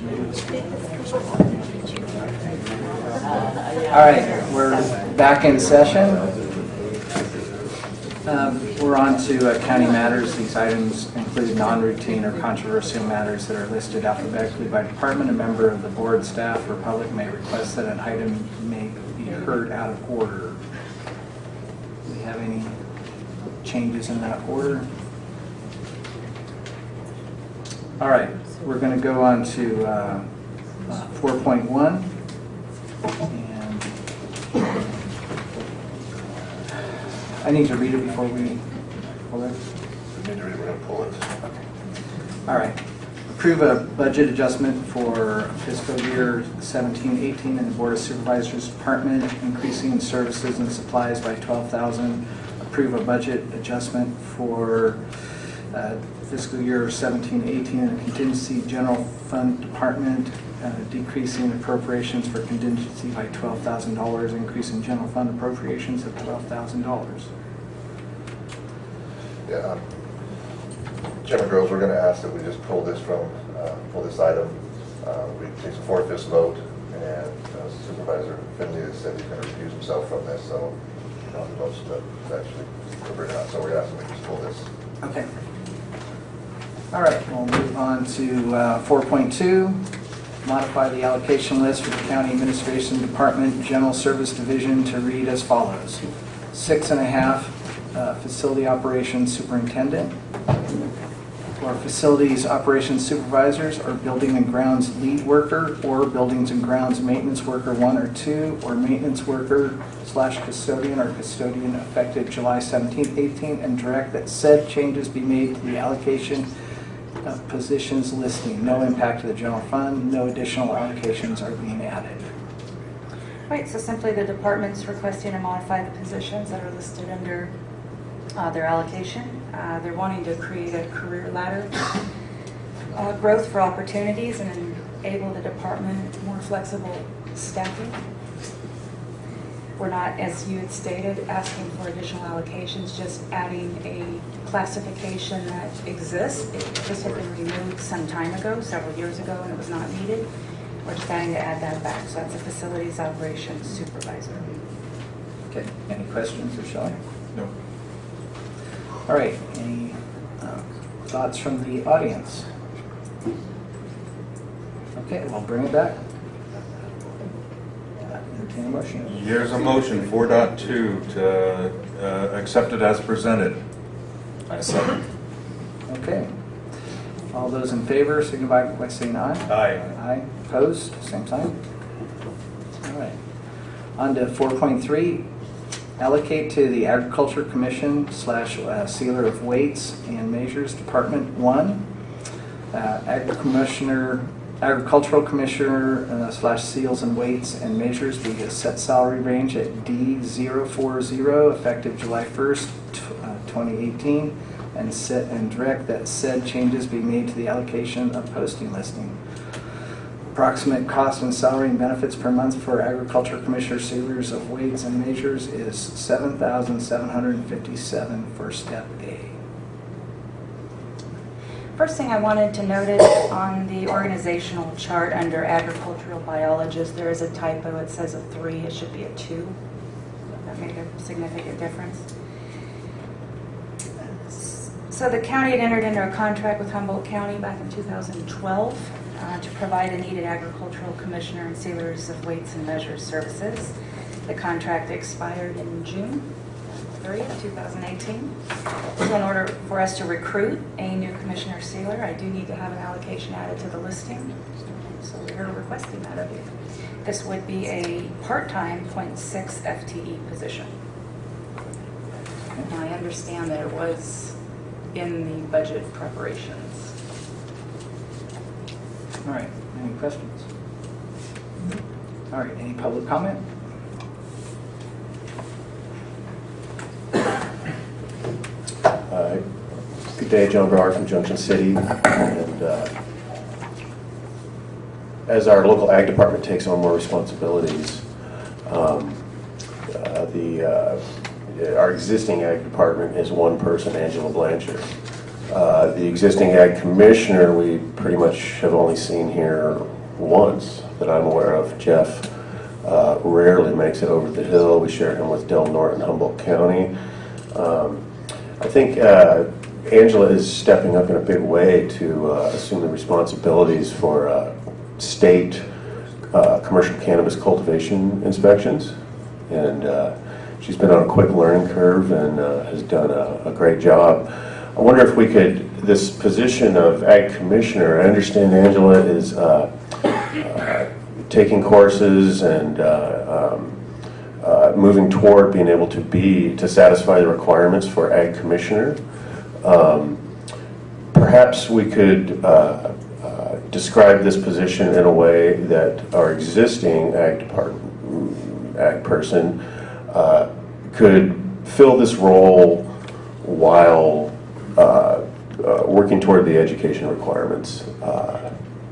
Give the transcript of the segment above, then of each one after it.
All right, we're back in session. Um, We're on to uh, county matters. These items include non-routine or controversial matters that are listed alphabetically by department. A member of the board, staff, or public may request that an item may be heard out of order. Do we have any changes in that order? All right, we're going to go on to uh, uh, 4.1. And I need to read it before we pull it. We need to read, it, we're gonna pull it. All right. Approve a budget adjustment for fiscal year 17-18 in the Board of Supervisors Department, increasing services and supplies by 12000 Approve a budget adjustment for uh, fiscal year 17-18 in the Contingency General Fund Department, uh, decreasing appropriations for contingency by $12,000, increasing general fund appropriations of $12,000. Yeah. um, Chairman Groves, we're gonna ask that we just pull this from, uh, pull this item. Uh, We take a four-fifths vote, and uh, Supervisor Finley has said he's gonna recuse himself from this, so, you know, he votes to to actually it or. So we're asking we just pull this. Okay. All right, we'll move on to uh, 4.2, modify the allocation list for the County Administration Department General Service Division to read as follows. Six and a half uh, Facility Operations Superintendent, or Facilities Operations Supervisors, or Building and Grounds Lead Worker, or Buildings and Grounds Maintenance Worker One or Two, or Maintenance Worker slash Custodian or Custodian effective July 17th, 18, and direct that said changes be made to the allocation of positions listing. No impact to the general fund, no additional allocations are being added. Right, so simply the department's requesting to modify the positions that are listed under uh, their allocation. Uh, They're wanting to create a career ladder, uh, growth for opportunities and enable the department more flexible staffing. We're not, as you had stated, asking for additional allocations, just adding a classification that exists. It- This had been removed some time ago, several years ago, and it was not needed. We're just adding to add that back, so that's a facilities operations supervisor. Okay, any questions or Shelley? No. All right, any uh, thoughts from the audience? Okay, we'll bring it back. Entertain a motion. Here's a motion, 4.2, to uh, accept it as presented. I second. Okay. All those in favor signify by saying aye. Aye. Aye. Opposed, same sign. All right. On to 4.3, allocate to the Agriculture Commission slash uh, Sealer of Weights and Measures Department 1, uh, Agri Commissioner, Agricultural Commissioner uh, slash Seals and Weights and Measures, the set salary range at D040, effective July 1st, uh, 2018, and set and direct that said changes be made to the allocation of posting listing. Approximate cost and salary and benefits per month for agriculture commissioner sealers of weights and measures is seven thousand seven hundred and fifty-seven for step A. First thing I wanted to notice on the organizational chart under agricultural biologist, there is a typo. It says a three, it should be a two. That made a significant difference. So the county had entered into a contract with Humboldt County back in 2012 uh, to provide a needed agricultural commissioner and sealers of weights and measures services. The contract expired in June 30th, 2018. So in order for us to recruit a new commissioner sealer, I do need to have an allocation added to the listing. So we're requesting that of you. This would be a part-time .6 FTE position. Now, I understand that it was in the budget preparations. All right, any questions? All right, any public comment? Uh, Good day, John Brower from Junction City. And uh, as our local ag department takes on more responsibilities, um, uh, the, uh, our existing ag department is one person, Angela Blanchard. Uh, The existing ag commissioner, we pretty much have only seen here once that I'm aware of. Jeff uh, rarely makes it over the hill. We share him with Del Norte, Humboldt County. Um, I think uh, Angela is stepping up in a big way to uh, assume the responsibilities for uh, state uh, commercial cannabis cultivation inspections. And uh, she's been on a quick learning curve and has done a a great job. I wonder if we could, this position of ag commissioner, I understand Angela is uh, uh, taking courses and uh, um, uh, moving toward being able to be, to satisfy the requirements for ag commissioner. Um, Perhaps we could uh, describe this position in a way that our existing ag department, ag person uh, could fill this role while uh, uh, working toward the education requirements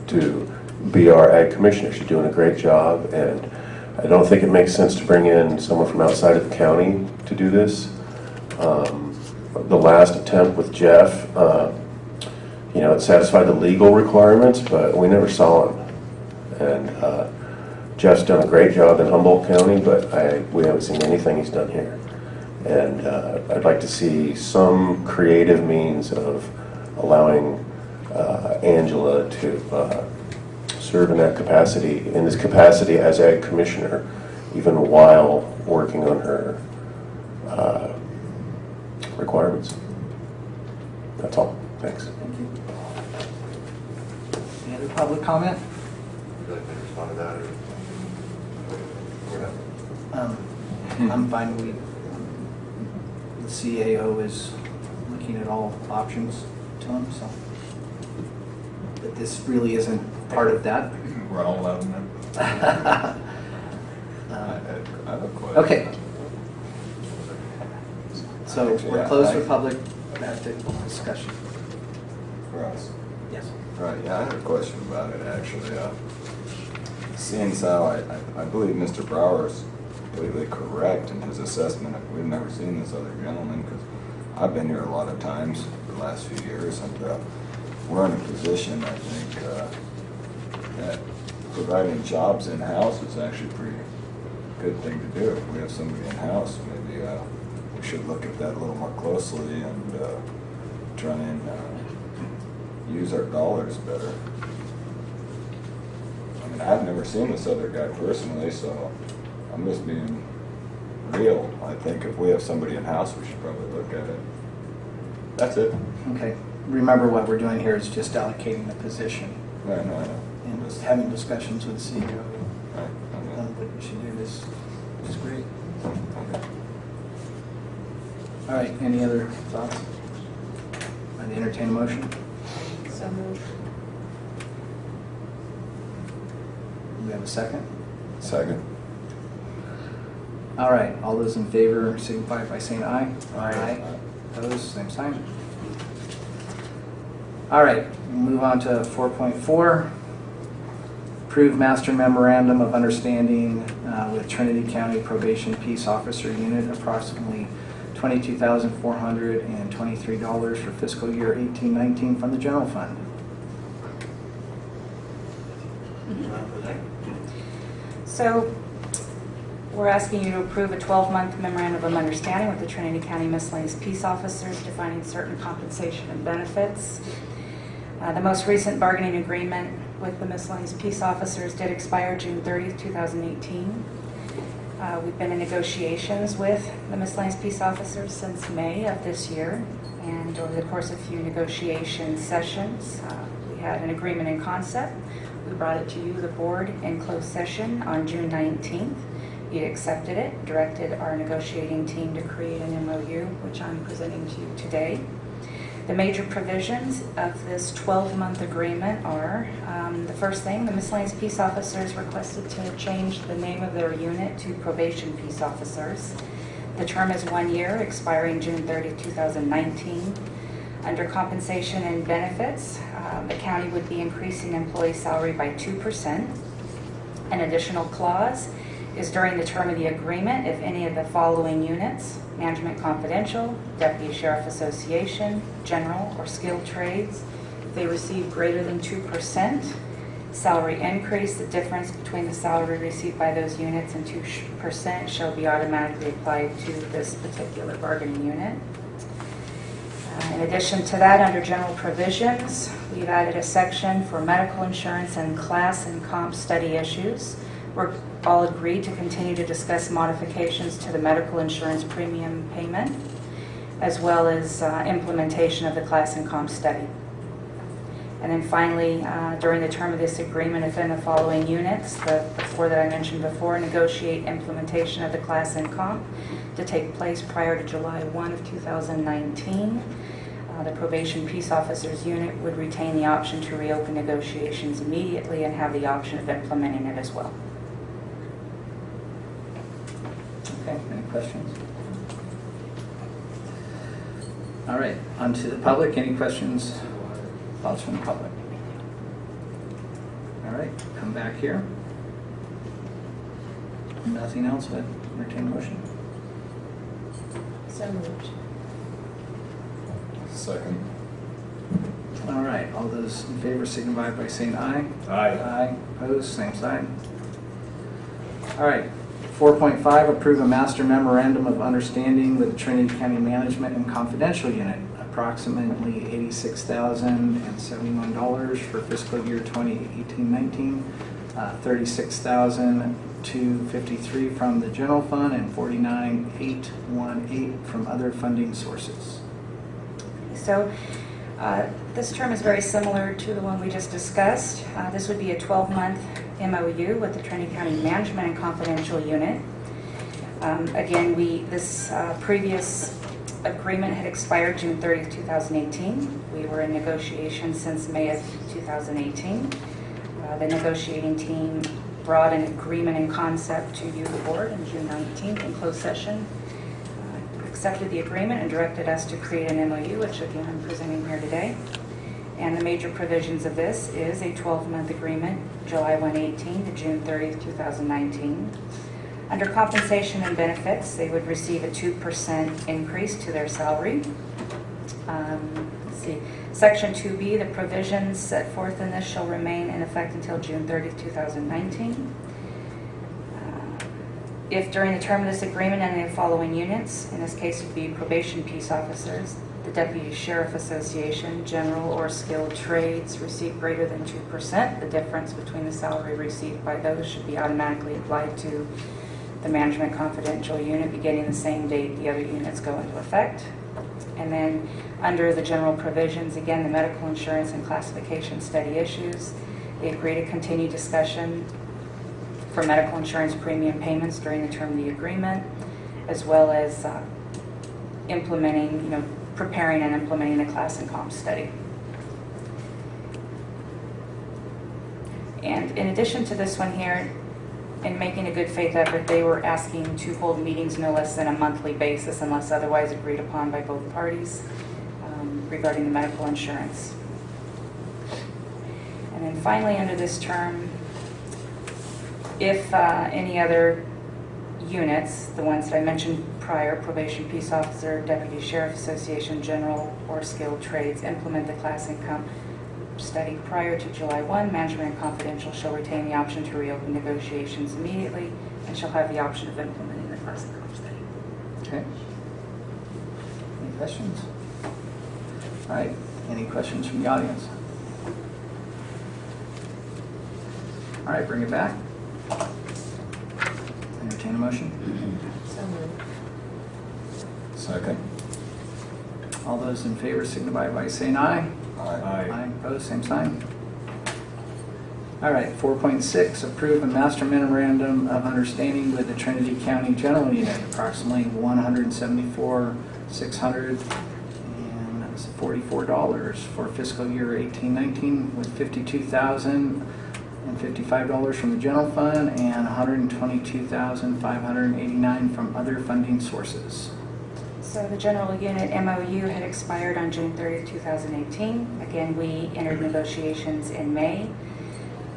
to be our ag commissioner. She's doing a great job, and I don't think it makes sense to bring in someone from outside of the county to do this. Um, The last attempt with Jeff, uh, you know, it satisfied the legal requirements, but we never saw him. And uh, Jeff's done a great job in Humboldt County, but I, we haven't seen anything he's done here. And uh, I'd like to see some creative means of allowing uh, Angela to uh, serve in that capacity, in this capacity as ag commissioner, even while working on her uh, requirements. That's all. Thanks. Thank you. Any other public comment? Would you like me to respond to that, or? We're not- Um, I'm fine, we, the CAO is looking at all options to him, so. This really isn't part of that. We're all allowed in there. Uh, I have a question. Okay, so Actually, we're yeah, closed I- for public discussion. For us. Yes. Right, yeah, I had a question about it, actually. Uh, Seeing as how I, I- I believe Mr. Brower is completely correct in his assessment. We've never seen this other gentleman, because I've been here a lot of times the last few years, and uh, we're in a position, I think, uh, that providing jobs in-house is actually a pretty good thing to do. If we have somebody in-house, maybe uh, we should look at that a little more closely and uh, try and uh, use our dollars better. I mean, I've never seen this other guy personally, so I'm just being real. I think if we have somebody in-house, we should probably look at it. That's it. Okay, remember what we're doing here is just allocating the position I know, I know. And just- having discussions with the CEO Right, okay. on what we should do this, which is great. Okay. All right, any other thoughts? I'd entertain a motion. So moved. We have a second? Second. All right, all those in favor signify by saying aye. Aye. Opposed, same sign. All right, move on to 4.4. Approve master memorandum of understanding uh, with Trinity County Probation Peace Officer Unit, approximately $22,423 for fiscal year 1819 from the general fund. So, we're asking you to approve a 12-month memorandum of understanding with the Trinity County Miscellaneous Peace Officers defining certain compensation and benefits. Uh, The most recent bargaining agreement with the miscellaneous peace officers did expire June 30th, 2018. Uh, We've been in negotiations with the miscellaneous peace officers since May of this year, and over the course of a few negotiation sessions, uh, we had an agreement in concept. We brought it to you, the board, in closed session on June 19th. You accepted it, directed our negotiating team to create an MOU, which I'm presenting to you today. The major provisions of this 12-month agreement are, um, the first thing, the miscellaneous peace officers requested to change the name of their unit to probation peace officers. The term is one year, expiring June 30, 2019. Under compensation and benefits, um, the county would be increasing employee salary by 2%. An additional clause is during the term of the agreement if any of the following units, Management Confidential, Deputy Sheriff Association, General, or Skilled Trades, if they receive greater than 2% salary increase, the difference between the salary received by those units and 2% shall be automatically applied to this particular bargaining unit. Uh, In addition to that, under general provisions, we've added a section for medical insurance and class and comp study issues. We're all agreed to continue to discuss modifications to the medical insurance premium payment, as well as uh, implementation of the class and comp study. And then finally, uh, during the term of this agreement, if in the following units, the the four that I mentioned before, negotiate implementation of the class and comp to take place prior to July 1 of 2019, uh, the probation peace officers unit would retain the option to reopen negotiations immediately and have the option of implementing it as well. Okay, any questions? All right, on to the public. Any questions, thoughts from the public? All right, come back here. Nothing else, but entertain a motion. So moved. Second. All right, all those in favor signify by saying aye. Aye. Aye, opposed, same sign. All right, 4.5, approve a master memorandum of understanding with Trinity County Management and Confidential Unit, approximately $86,071 for fiscal year 2018-19, uh, $36,253 from the general fund, and 49,818 from other funding sources. So uh, this term is very similar to the one we just discussed. Uh, This would be a 12-month MOU with the Trinity County Management and Confidential Unit. Um, Again, we, this uh, previous agreement had expired June 30th, 2018. We were in negotiations since May of 2018. Uh, The negotiating team brought an agreement in concept to you, the board, on June 19th in closed session uh, accepted the agreement and directed us to create an MOU, which again I'm presenting here today. And the major provisions of this is a 12-month agreement, July 118 to June 30, 2019. Under compensation and benefits, they would receive a 2% increase to their salary. Um, Let's see, Section 2B, the provisions set forth in this shall remain in effect until June 30, 2019. Uh, If during the term of this agreement any the following units, in this case would be probation peace officers, the Deputy Sheriff Association, general or skilled trades receive greater than 2%, the difference between the salary received by those should be automatically applied to the Management Confidential Unit beginning the same date the other units go into effect. And then, under the general provisions, again, the medical insurance and classification study issues, they agree to continue discussion for medical insurance premium payments during the term of the agreement, as well as uh, implementing, you know, preparing and implementing the class and comp study. And in addition to this one here, in making a good faith effort, they were asking to hold meetings no less than a monthly basis unless otherwise agreed upon by both parties um, regarding the medical insurance. And then finally, under this term, if uh, any other units, the ones that I mentioned prior, probation peace officer, deputy sheriff association, general, or skilled trades, implement the class and comp study prior to July 1, management and confidential shall retain the option to reopen negotiations immediately and shall have the option of implementing the class and comp study. Okay. Any questions? All right, any questions from the audience? All right, bring it back. Entertain a motion. So moved. Second. All those in favor signify by saying aye. Aye. Aye, opposed, same sign. All right, 4.6, approve a master memorandum of understanding with the Trinity County General Unit, approximately 174, 600 and that's $44 for fiscal year 1819, with 52,055 dollars from the general fund and 122,589 from other funding sources. So the general unit MOU had expired on June 30th, 2018. Again, we entered negotiations in May.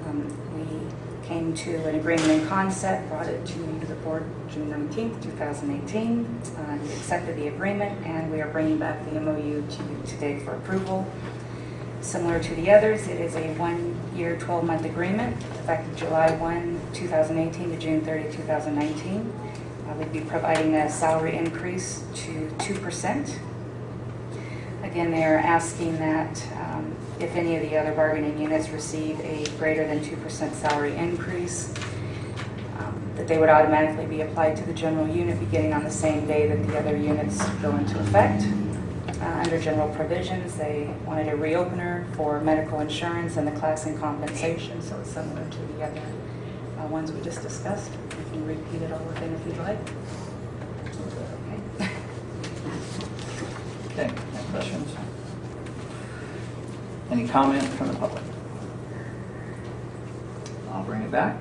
Um, We came to an agreement in concept, brought it to the board June 19th, 2018. Uh, You accepted the agreement, and we are bringing back the MOU to you today for approval. Similar to the others, it is a one-year, 12-month agreement, effective July 1, 2018 to June 30, 2019. Uh, We'd be providing a salary increase to 2%. Again, they are asking that um, if any of the other bargaining units receive a greater than 2% salary increase, um, that they would automatically be applied to the general unit beginning on the same day that the other units go into effect. Uh, Under general provisions, they wanted a reopener for medical insurance and the class and compensation, so it's similar to the other uh, ones we just discussed. You can repeat it all again if you'd like. Okay. Okay, any questions? Any comment from the public? I'll bring it back.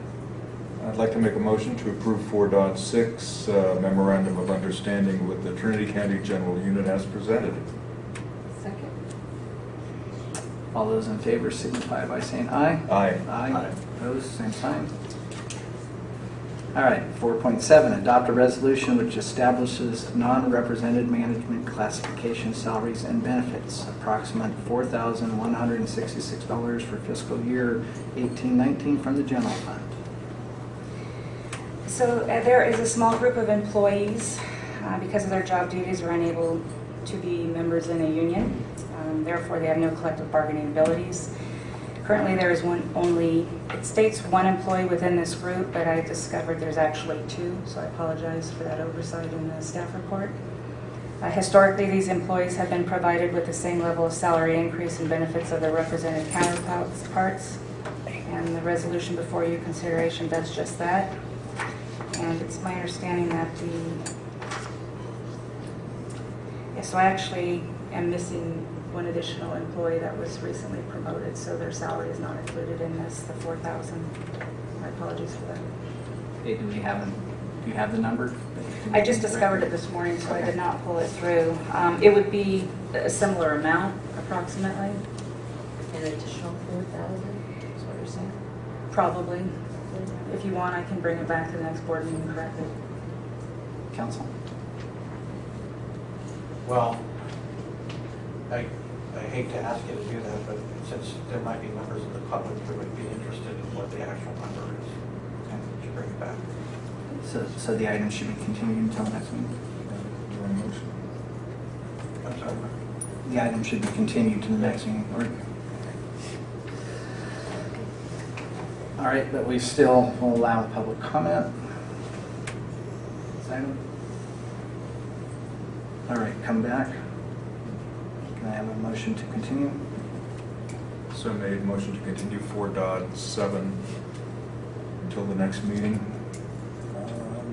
I'd like to make a motion to approve 4.6 uh, memorandum of understanding with the Trinity County General Unit as presented. Second. All those in favor signify by saying aye. Aye. Aye. Opposed, same sign. All right, 4.7, adopt a resolution which establishes non-represented management classification salaries and benefits, approximate $4,166 for fiscal year 1819 from the general fund. So uh, there is a small group of employees, uh, because of their job duties, are unable to be members in a union. Um, Therefore, they have no collective bargaining abilities. Currently, there is one, only, it states one employee within this group, but I discovered there's actually two, so I apologize for that oversight in the staff report. Uh, Historically, these employees have been provided with the same level of salary increase and benefits of their represented counterparts, and the resolution before you consideration does just that. And it's my understanding that the, yeah, so I actually am missing one additional employee that was recently promoted, so their salary is not included in this, the 4,000. My apologies for that. Okay, do we have, a- do you have the number? I just discovered it this morning, so I did not pull it through. Um, It would be a similar amount approximately, An additional four thousand, is what you're saying? probably. If you want, I can bring it back to the next board meeting and correct it. Council? Well, I, I hate to ask you to do that, but since there might be members of the public who would be interested in what the actual number is, would you bring it back? So, so the item should be continued until next meeting? I'm sorry. The item should be continued to the next meeting. All right, but we still will allow public comment. This item? All right, come back. Can I have a motion to continue? So made, motion to continue 4.7 until the next meeting, uh,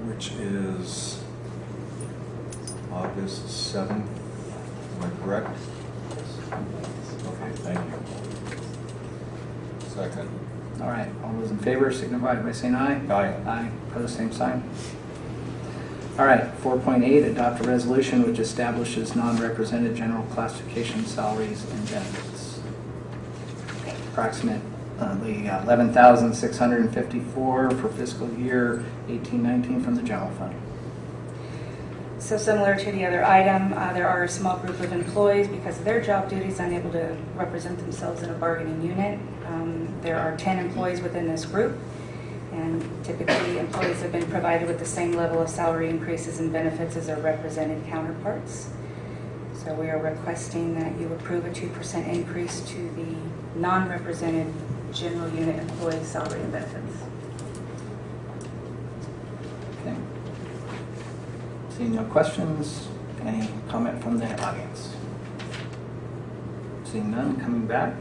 which is August 7th. Am I correct? Okay, thank you. Second. All right, all those in favor signify by saying aye. Aye. Aye, pose same sign. All right, 4.8, adopt a resolution which establishes non-represented general classification salaries and benefits. Approximately 11654 for fiscal year 1819 from the general fund. So similar to the other item, uh, there are a small group of employees, because of their job duties, unable to represent themselves in a bargaining unit. Um, There are 10 employees within this group, and typically, employees have been provided with the same level of salary increases and benefits as their represented counterparts. So we are requesting that you approve a 2% increase to the non-represented general unit employee salary and benefits. Okay. Seeing no questions, any comment from the audience? Seeing none, coming back.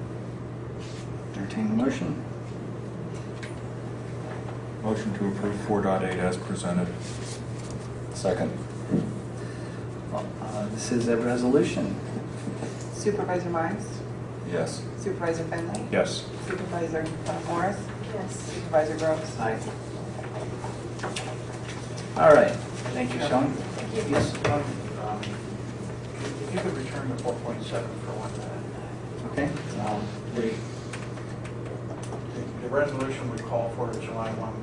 Entertain the motion. Motion to approve 4.8 as presented. Second. Uh, This is a resolution. Supervisor Myers? Yes. Supervisor Finley? Yes. Supervisor uh, Morris? Yes. Supervisor Groves? Aye. All right, thank you, Sean. Thank you. Yes, Um, If you could return to 4.7 for one minute. okay. I'll The- The resolution would call for a July 1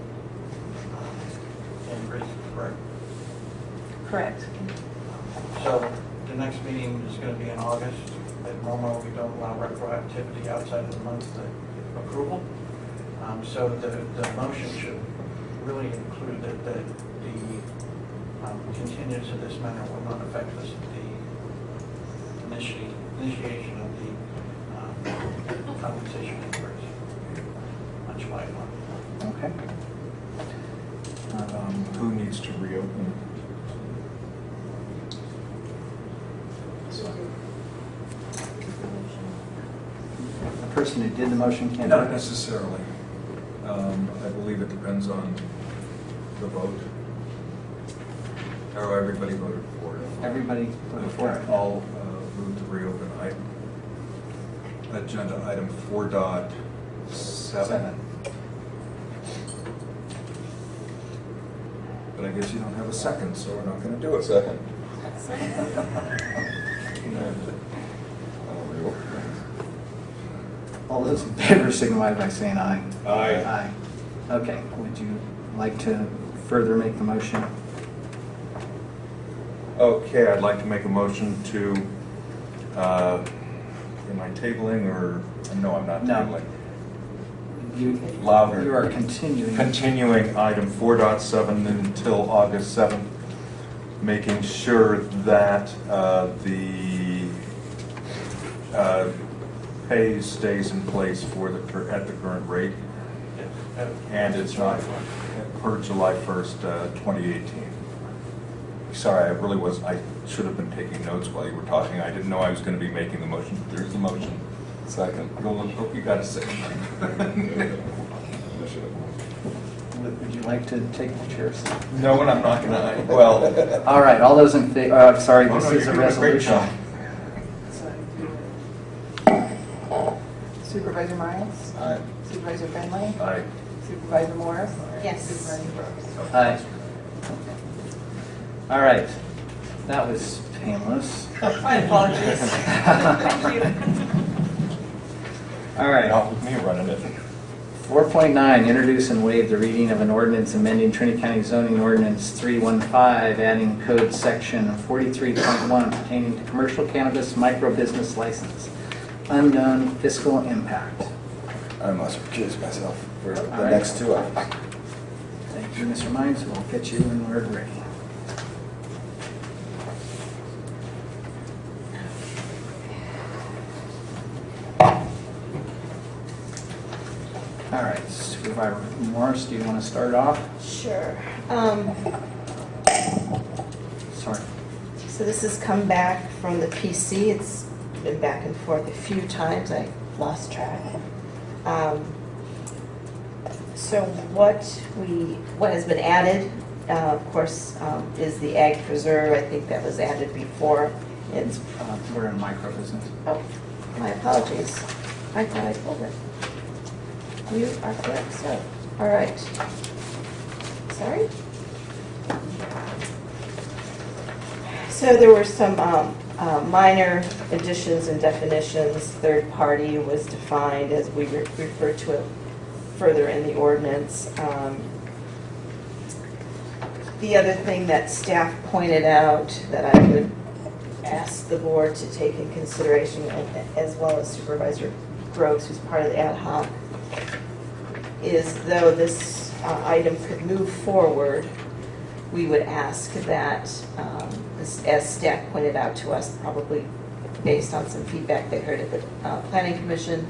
correct? Correct. So the next meeting is going to be in August. At normal, we don't allow retroactivity outside of the month of approval. Um, So the, the motion should really include that, that the um, continuance of this matter will not affect this, the initi- initiation of the um, compensation increase on July 1. Okay who needs to reopen? The person who did the motion can't? Not necessarily. Um, I believe it depends on the vote. How everybody voted for it. Everybody voted for it. All uh, to reopen item. Agenda item 4.7. But I guess you don't have a second, so we're not gonna do a second. All those in favor signify by saying aye. Aye. Aye. Okay, would you like to further make the motion? Okay, I'd like to make a motion to, uh, am I tabling or, no, I'm not No. tabling. You Louder. You are continuing. Continuing item 4.7 until August 7th, making sure that uh, the uh, pay stays in place for the, at the current rate, and it's not per July 1st, uh, 2018. Sorry, I really was, I should have been taking notes while you were talking. I didn't know I was going to be making the motion. There's the motion. Second. Roland, hope you got a second. Would would you like to take the chair? seat? No, and I'm not going to, well, All right, all those in favor, uh, sorry, Oh, this no, is you're a doing a great resolution. job. Supervisor Myers? Aye. Supervisor Finley? Aye. Supervisor Morris? Yes. Supervisor Brooks? Aye. All right, that was painless. My apologies. Thank you. All right. Not with me running it. 4.9, introduce and waive the reading of an ordinance amending Trinity County zoning ordinance 315, adding code section 43.1 pertaining to commercial cannabis micro-business license. Unknown fiscal impact. I must recuse myself for the right. next two items. Thank you, Mr. Mines, we'll get you when we're ready. All Supervisor Morris, do you want to start off? Sure. Um, Sorry. So this has come back from the PC. It's been back and forth a few times. I lost track. Um, So what we, what has been added, uh, of course, um, is the ag preserve. I think that was added before. It's, Uh, We're in micro-business. oh, my apologies. I thought I pulled it. You are correct, so, all right. Sorry? So there were some um, uh, minor additions and definitions. Third party was defined as we re- refer to it further in the ordinance. Um, The other thing that staff pointed out that I would ask the board to take in consideration, as well as Supervisor Groves, who's part of the ad hoc, is though this uh, item could move forward, we would ask that, um, as as staff pointed out to us, probably based on some feedback they heard at the uh, planning commission,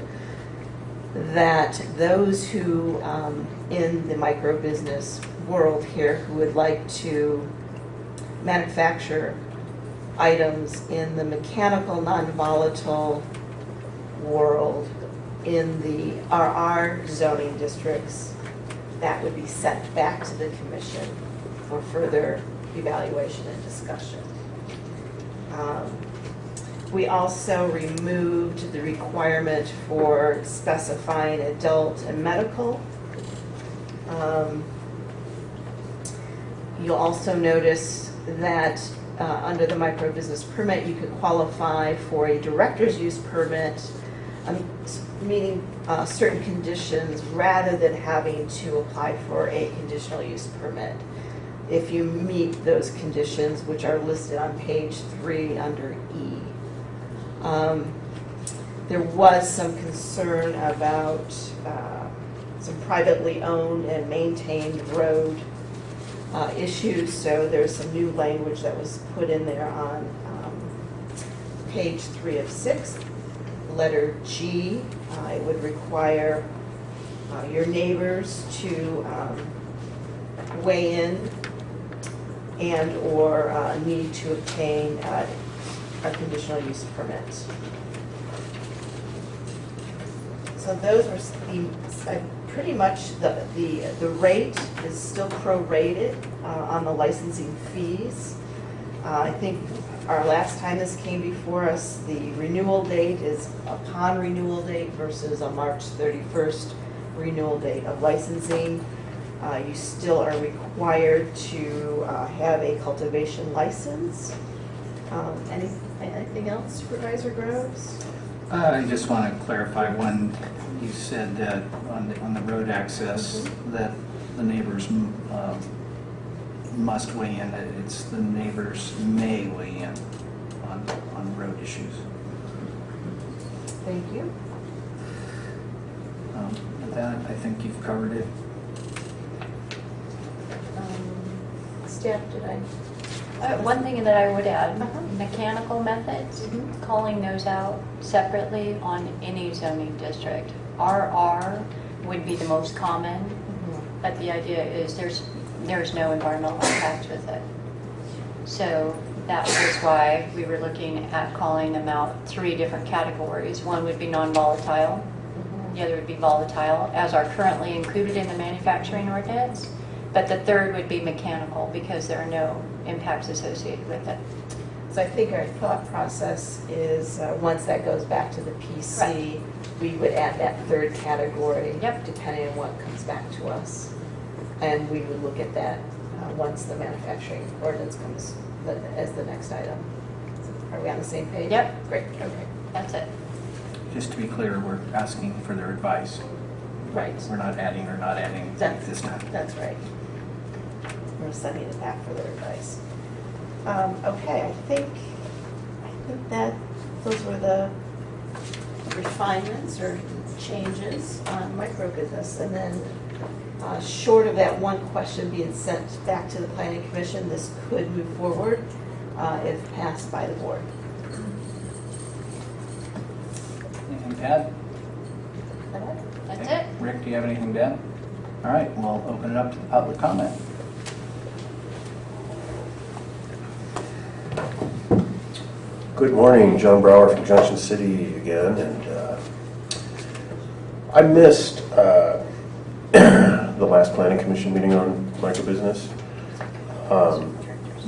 that those who, um, in the micro-business world here, who would like to manufacture items in the mechanical, non-volatile world in the RR zoning districts, that would be sent back to the commission for further evaluation and discussion. Um, We also removed the requirement for specifying adult and medical. Um, You'll also notice that uh, under the micro business permit, you could qualify for a director's use permit um, meeting uh, certain conditions rather than having to apply for a conditional use permit. If you meet those conditions, which are listed on page three under E. Um, There was some concern about uh, some privately owned and maintained road uh, issues, so there's some new language that was put in there on um, page three of six. Letter G, uh, it would require uh, your neighbors to um, weigh in and/or uh, need to obtain a conditional use permit. So those s- the, uh, pretty much the, the, the rate is still prorated uh, on the licensing fees. Uh, I think our last time this came before us, the renewal date is upon renewal date versus a March 31st renewal date of licensing. Uh, You still are required to uh, have a cultivation license. Um, Any, anything else Supervisor Groves? Uh, I just want to clarify one, you said that on the, on the road access, that the neighbors mm, uh, must weigh in, that it's the neighbors may weigh in on, on road issues. Thank you. Um, With that, I think you've covered it. Um, Staff, did I? Uh, One thing that I would add, Uh-huh. mechanical methods, Mhm. calling those out separately on any zoning district. RR would be the most common, but the idea is there's, there's no environmental impact with it. So that was why we were looking at calling them out three different categories. One would be non-volatile, the other would be volatile, as are currently included in the manufacturing ordinance. But the third would be mechanical because there are no impacts associated with it. So I think our thought process is, uh, once that goes back to the PC, we would add that third category. Yep. Depending on what comes back to us. And we would look at that uh, once the manufacturing ordinance comes the- as the next item. Are we on the same page? Yep. Great, okay. That's it. Just to be clear, we're asking for their advice. Right. We're not adding or not adding That's, this time. that's right. We're sending it back for their advice. Um, okay, I think, I think that, those were the refinements or changes on micro business. And then, uh, short of that one question being sent back to the planning commission, this could move forward, uh, if passed by the board. Anything to add? That's Okay. it. Rick, do you have anything to add? All right, we'll open it up to the public comment. Good morning, John Brower from Junction City again, and uh, I missed uh, the last planning commission meeting on microbusiness. Um,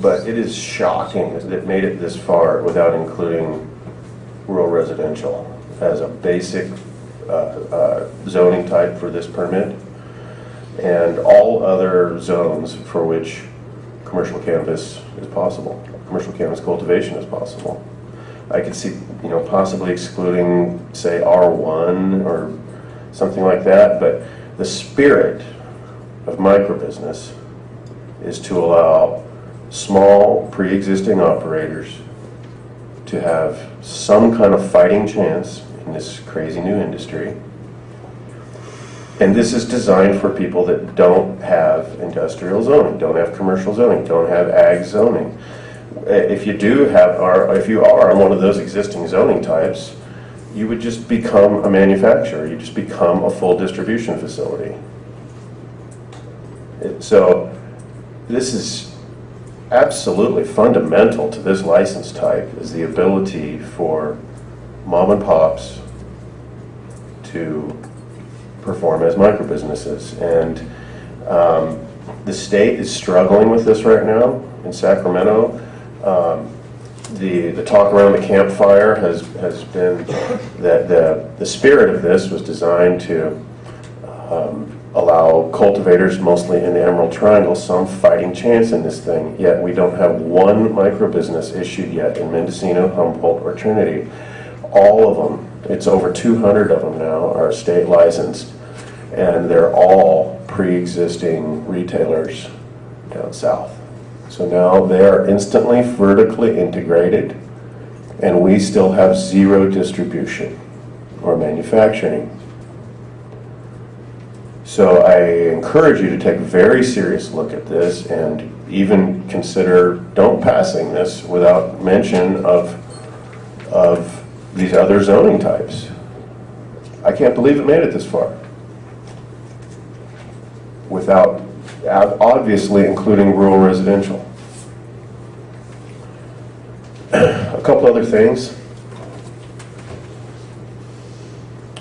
But it is shocking that it made it this far without including rural residential as a basic uh, uh, zoning type for this permit. And all other zones for which commercial cannabis is possible, commercial cannabis cultivation is possible. I could see, you know, possibly excluding, say, R1 or something like that, but the spirit of microbusiness is to allow small, pre-existing operators to have some kind of fighting chance in this crazy new industry. And this is designed for people that don't have industrial zoning, don't have commercial zoning, don't have ag zoning. Uh, If you do have, or if you are on one of those existing zoning types, you would just become a manufacturer, you just become a full distribution facility. So, this is absolutely fundamental to this license type, is the ability for mom and pops to perform as micro businesses. And um, the state is struggling with this right now in Sacramento. Um, The, the talk around the campfire has, has been that the, the spirit of this was designed to um, allow cultivators, mostly in the Emerald Triangle, some fighting chance in this thing. Yet we don't have one micro business issued yet in Mendocino, Humboldt, or Trinity. All of them It's over 200 of them now are state licensed, and they're all pre-existing retailers down south. So now they are instantly vertically integrated, and we still have zero distribution or manufacturing. So I encourage you to take a very serious look at this and even consider don't passing this without mention of, of these other zoning types. I can't believe it made it this far. Without obviously including rural residential. A couple other things.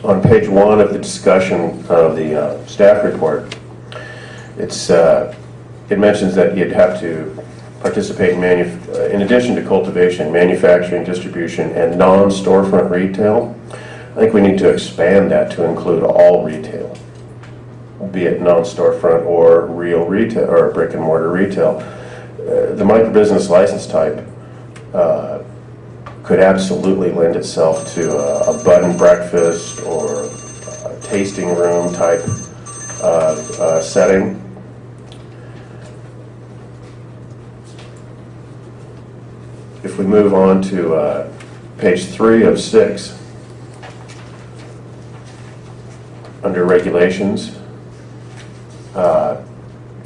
On page one of the discussion of the uh, staff report, it's, uh, it mentions that you'd have to participate in uh, in addition to cultivation, manufacturing, distribution, and non-storefront retail. I think we need to expand that to include all retail, be it non-storefront or real retail, or brick and mortar retail. Uh, The microbusiness license type uh, could absolutely lend itself to a a breakfast or a tasting room type uh, uh, setting. If we move on to uh, page three of six, under regulations, uh,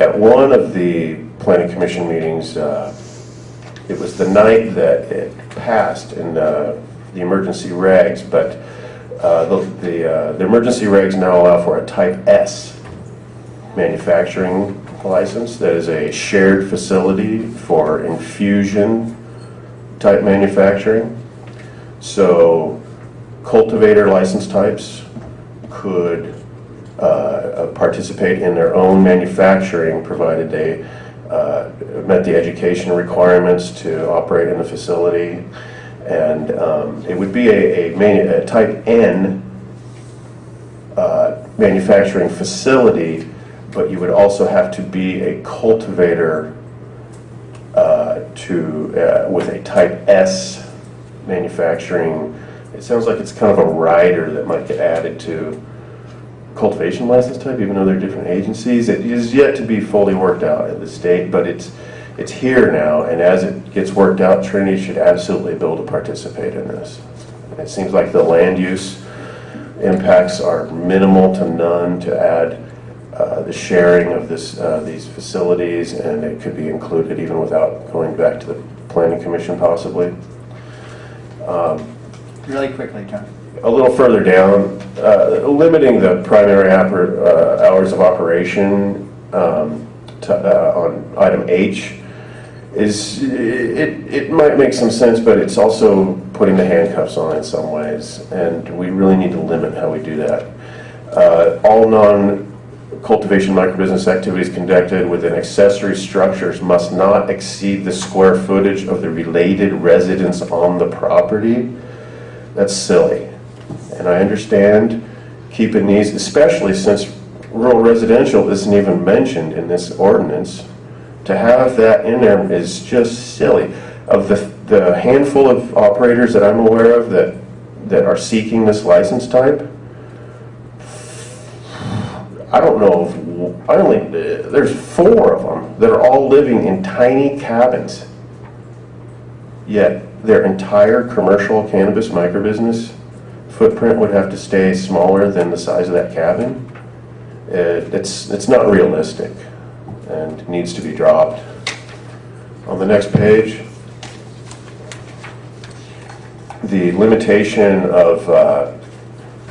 at one of the planning commission meetings, uh, it was the night that it passed in uh, the emergency regs, but uh, the, the uh, the emergency regs now allow for a type S manufacturing license that is a shared facility for infusion type manufacturing. So cultivator license types could uh, uh, participate in their own manufacturing, provided they uh, met the education requirements to operate in the facility. And um, it would be a, a manu- a type N uh, manufacturing facility, but you would also have to be a cultivator uh, to, uh, with a type S manufacturing. It sounds like it's kind of a rider that might get added to cultivation license type, even though they're different agencies. It is yet to be fully worked out at the state, but it's, it's here now, and as it gets worked out, Trinity should absolutely be able to participate in this. It seems like the land use impacts are minimal to none to add uh, the sharing of this, uh, these facilities, and it could be included even without going back to the planning commission possibly. Um, Really quickly, John. A little further down, uh, limiting the primary uh, hours of operation um, to, uh, on item H is, it, it might make some sense, but it's also putting the handcuffs on in some ways, and we really need to limit how we do that. Uh, All non-cultivation microbusiness activities conducted within accessory structures must not exceed the square footage of the related residence on the property. That's silly. And I understand keeping these, especially since rural residential isn't even mentioned in this ordinance. To have that in there is just silly. Of the, the handful of operators that I'm aware of that, that are seeking this license type, I don't know, if- I only, there's four of them that are all living in tiny cabins. Yet their entire commercial cannabis microbusiness footprint would have to stay smaller than the size of that cabin. It- It's, it's not realistic and needs to be dropped. On the next page, the limitation of uh,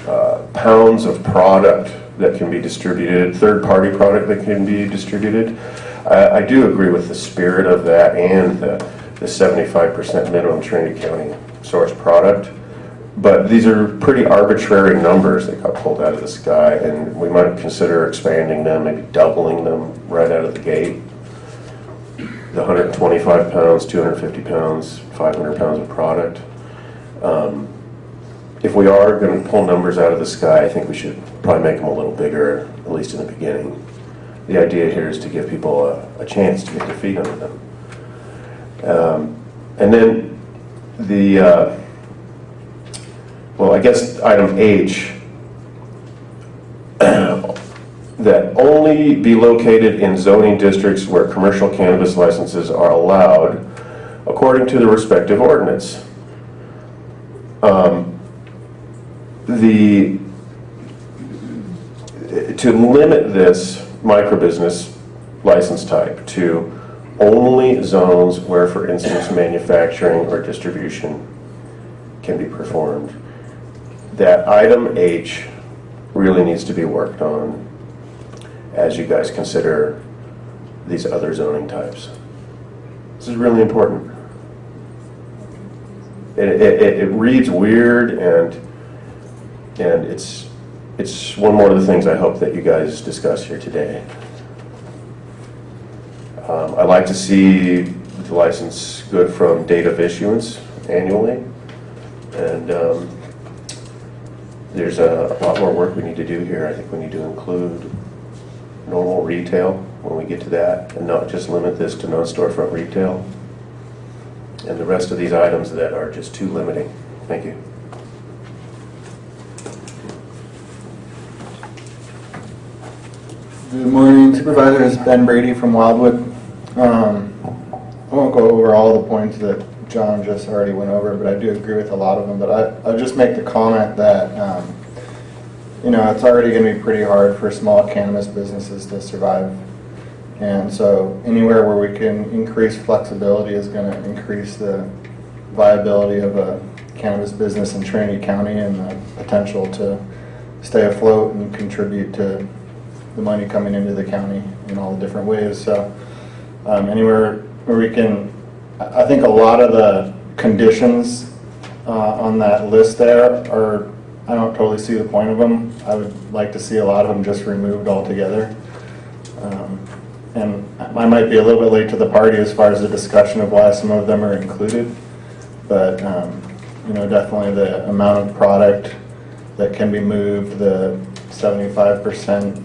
uh, pounds of product that can be distributed, third-party product that can be distributed. I I do agree with the spirit of that and the the 75% minimum Trinity County source product. But these are pretty arbitrary numbers that got pulled out of the sky, and we might consider expanding them, maybe doubling them right out of the gate. The 125 pounds, 250 pounds, 500 pounds of product. Um, If we are going to pull numbers out of the sky, I think we should probably make them a little bigger, at least in the beginning. The idea here is to give people a, a chance to get their feet under them. Um, And then the, uh, well, I guess item H, that only be located in zoning districts where commercial cannabis licenses are allowed according to the respective ordinance. Um, The, to limit this microbusiness license type to only zones where, for instance, manufacturing or distribution can be performed. That item H really needs to be worked on as you guys consider these other zoning types. This is really important. It, it, it- reads weird and, and it's, it's one more of the things I hope that you guys discuss here today. Um, I'd like to see the license good from date of issuance annually. And um, there's a lot more work we need to do here. I think we need to include normal retail when we get to that, and not just limit this to non-storefront retail. And the rest of these items that are just too limiting. Thank you. Good morning Supervisors, Ben Brady from Wildwood. Um, I won't go over all the points that John just already went over, but I do agree with a lot of them. But I, I'll just make the comment that, um, you know, it's already gonna be pretty hard for small cannabis businesses to survive. And so anywhere where we can increase flexibility is gonna increase the viability of a cannabis business in Trinity County and the potential to stay afloat and contribute to the money coming into the county in all the different ways. So um, anywhere where we can, I think a lot of the conditions uh, on that list there are, I don't totally see the point of them. I would like to see a lot of them just removed altogether. Um, And I might be a little bit late to the party as far as the discussion of why some of them are included. But, um, you know, definitely the amount of product that can be moved, the seventy-five percent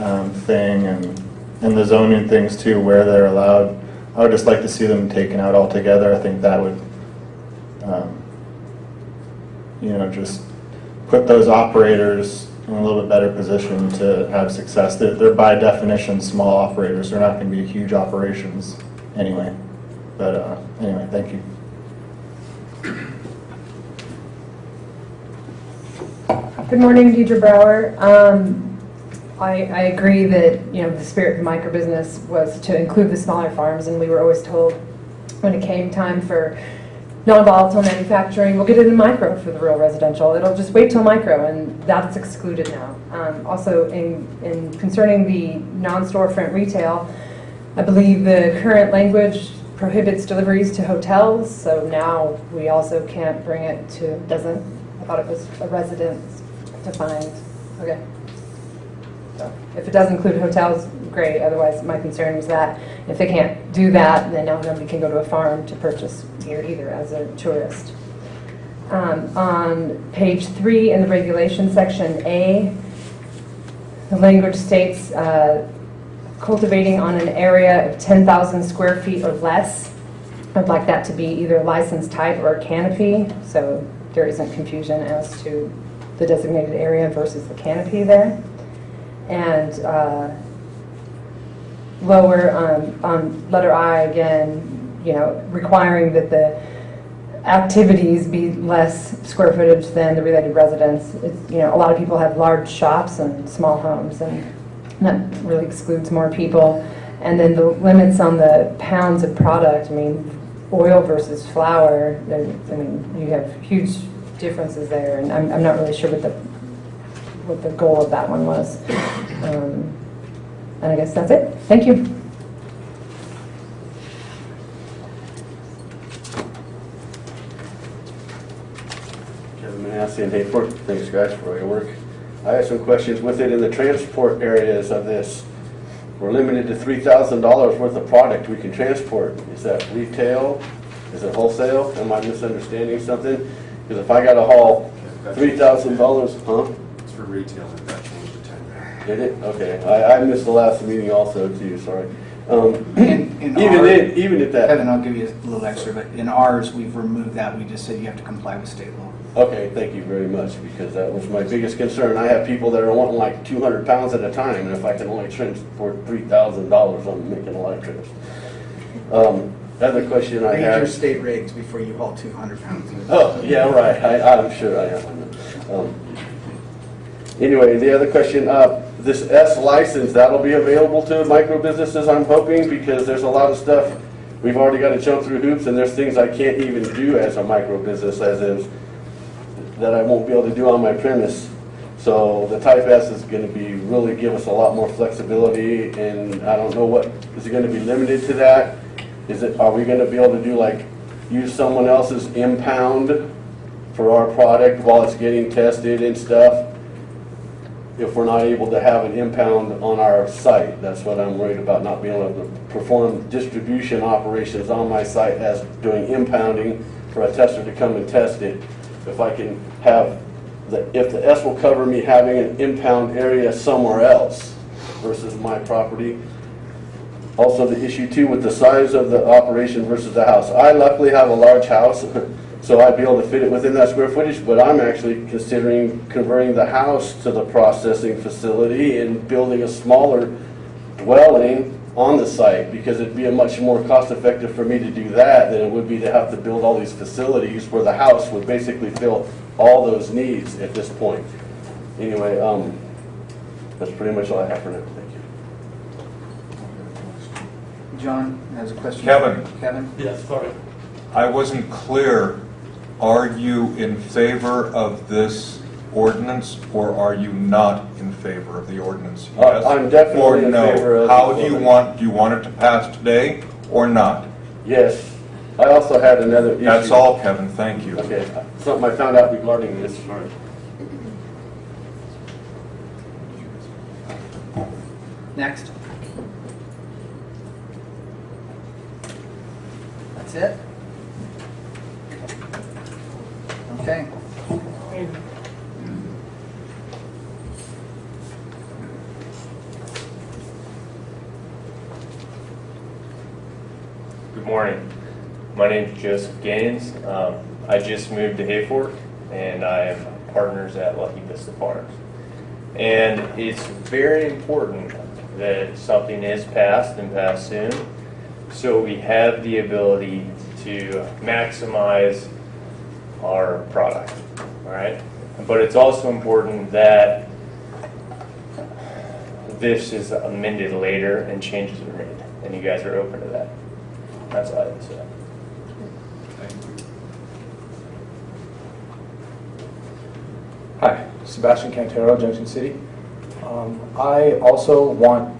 um, thing, and, and the zoning things too, where they're allowed. I would just like to see them taken out altogether. I think that would, um, you know, just put those operators in a little bit better position to have success. They're, they're by definition small operators. They're not going to be huge operations anyway. But uh, anyway, thank you. Good morning, Deidre Brower. Um, I, I agree that, you know, the spirit of microbusiness was to include the smaller farms, and we were always told when it came time for non-volatile manufacturing, we'll get it in micro for the rural residential. It'll just wait till micro, and that's excluded now. Um, Also, in, in concerning the non-storefront retail, I believe the current language prohibits deliveries to hotels, so now we also can't bring it to, doesn't, I thought it was a residence defined, okay. If it does include hotels, great, otherwise my concern was that if they can't do that, then nobody can go to a farm to purchase gear either as a tourist. Um, On page three in the regulation section A, the language states uh, cultivating on an area of 10,000 square feet or less. I'd like that to be either license type or canopy, so there isn't confusion as to the designated area versus the canopy there. And uh, lower on, on letter I again, you know, requiring that the activities be less square footage than the related residence. It's, you know, a lot of people have large shops and small homes, and that really excludes more people. And then the limits on the pounds of product, I mean, oil versus flower, I mean, you have huge differences there, and I'm, I'm not really sure what the, what the goal of that one was. Um, And I guess that's it. Thank you. Kevin Manassi in Hayfork. Thanks, guys, for all your work. I have some questions with it in the transport areas of this. We're limited to three thousand dollars worth of product we can transport. Is that retail? Is it wholesale? Am I misunderstanding something? Because if I gotta haul three thousand dollars, huh? It's for retail, and that changed to ten grand. Did it? Okay. I, I missed the last meeting also too, sorry. Um, in Even our- then, even if that. Kevin, I'll give you a little extra, but in ours, we've removed that. We just said you have to comply with state law. Okay, thank you very much, because that was my biggest concern. I have people that are wanting like two hundred pounds at a time, and if I can only transport three thousand dollars, I'm making a lot of trips. Um, other question I Read your state regs before you haul 200 pounds. Oh, yeah, right, I, I'm sure I am. Um, Anyway, the other question, uh, this S license, that'll be available to micro businesses, I'm hoping, because there's a lot of stuff, we've already got to jump through hoops, and there's things I can't even do as a micro business, as is, that I won't be able to do on my premise. So the Type S is gonna be, really give us a lot more flexibility, and I don't know what, is it gonna be limited to that? Is it, are we gonna be able to do like, use someone else's impound for our product while it's getting tested and stuff? If we're not able to have an impound on our site, that's what I'm worried about, not being able to perform distribution operations on my site as doing impounding for a tester to come and test it. If I can have, the if the S will cover me having an impound area somewhere else versus my property. Also, the issue too with the size of the operation versus the house. I luckily have a large house, so I'd be able to fit it within that square footage, but I'm actually considering converting the house to the processing facility and building a smaller dwelling on the site, because it'd be a much more cost effective for me to do that than it would be to have to build all these facilities where the house would basically fill all those needs at this point. Anyway, um, that's pretty much all I have for now, thank you. John has a question. Kevin. Kevin? Yes, sorry. I wasn't clear, are you in favor of this ordinance, or are you not in favor of the ordinance? Uh, Yes I'm definitely or in no? favor of the How do you ordinance. want, do you want it to pass today, or not? Yes, I also had another issue. That's all, Kevin, thank you. Okay, something I found out regarding this. morning. Next. That's it? Okay. Good morning. My name is Joseph Gaines. Um, I just moved to Hayfork, and I am partners at Lucky Vista Farms. And it's very important that something is passed and passed soon, so we have the ability to maximize our product, right? But it's also important that this is amended later and changes are made, and you guys are open to that. That's all I have to say. Hi, Sebastian Cantero, Junction City. Um, I also want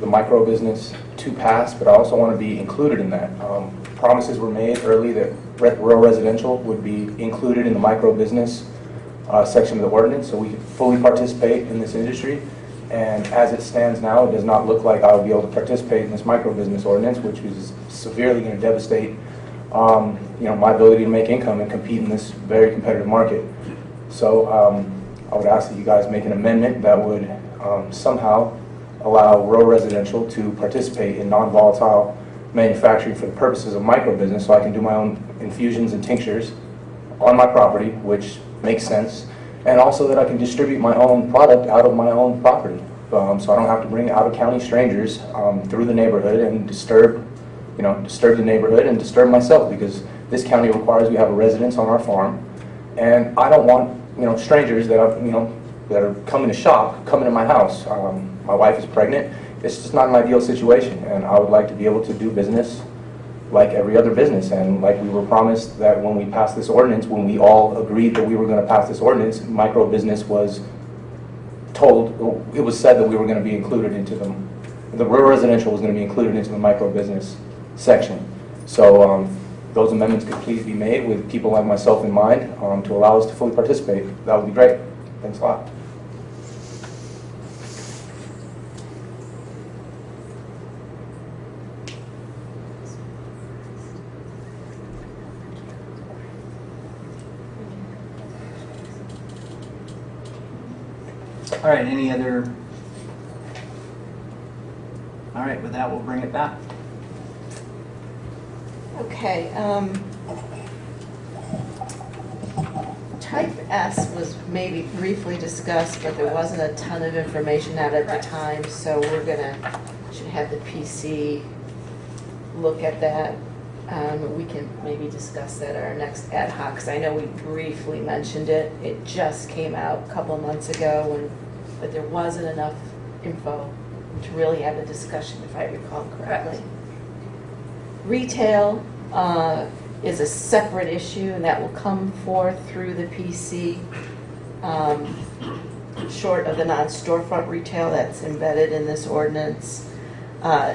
the micro business to pass, but I also want to be included in that. Um, Promises were made early that rural residential would be included in the micro business uh, section of the ordinance, so we could fully participate in this industry. And as it stands now, it does not look like I will be able to participate in this micro business ordinance, which is severely going to devastate, um, you know, my ability to make income and compete in this very competitive market. So um, I would ask that you guys make an amendment that would um, somehow allow rural residential to participate in non-volatile manufacturing for the purposes of micro business, so I can do my own infusions and tinctures on my property, which makes sense, and also that I can distribute my own product out of my own property. Um, So I don't have to bring out-of-county strangers um, through the neighborhood and disturb, you know, disturb the neighborhood and disturb myself, because this county requires we have a residence on our farm, and I don't want, you know, strangers that are, you know, that are coming to shop, coming to my house. Um, My wife is pregnant. It's just not an ideal situation, and I would like to be able to do business like every other business. And like we were promised that when we passed this ordinance, when we all agreed that we were going to pass this ordinance, micro business was told, it was said that we were going to be included into the, the rural residential was going to be included into the micro business section. So um, those amendments could please be made with people like myself in mind um, to allow us to fully participate. That would be great. Thanks a lot. All right, any other? All right, with that, we'll bring it back. Okay, um, type S was maybe briefly discussed, but there wasn't a ton of information out at the time, so we're gonna, should have the PC look at that. Um, we can maybe discuss that at our next ad hoc, 'cause I know we briefly mentioned it. It just came out a couple months ago, and, but there wasn't enough info to really have a discussion, if I recall correctly. Retail uh, is a separate issue, and that will come forth through the PC, um, short of the non-storefront retail that's embedded in this ordinance. Uh,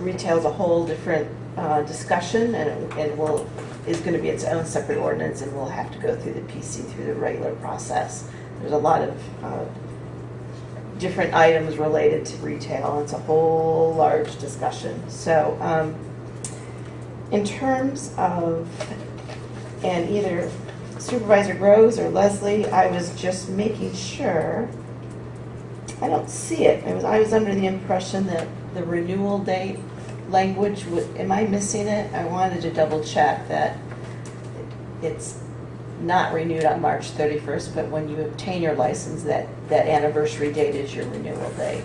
Retail is a whole different uh, discussion, and it- and will, is going to be its own separate ordinance, and we'll have to go through the PC through the regular process. There's a lot of uh, different items related to retail. It's a whole large discussion. So um, in terms of, and either Supervisor Groves or Leslie, I was just making sure, I don't see it. I was, I was under the impression that the renewal date language, would- am I missing it? I wanted to double check that it's not renewed on March 31st, but when you obtain your license, that, that anniversary date is your renewal date.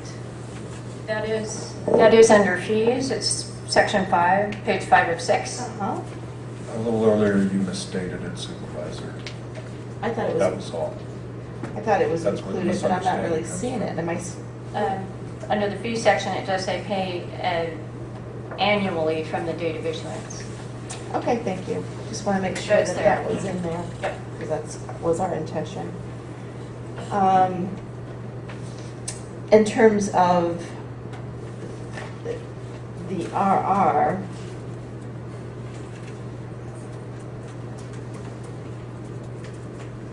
That is, that is under fees, it's section five, page five of six. Uh-huh. A little earlier, you misstated it, Supervisor. I thought it was. That was, was all. I thought it was That's included, but I'm not really seeing it. Am I, s- Um, Under the fee section, it does say pay uh, annually from the date of issuance. Okay, thank you. Just want to make sure that that was in there. Yep. Because that's, was our intention. Um, In terms of the- the RR,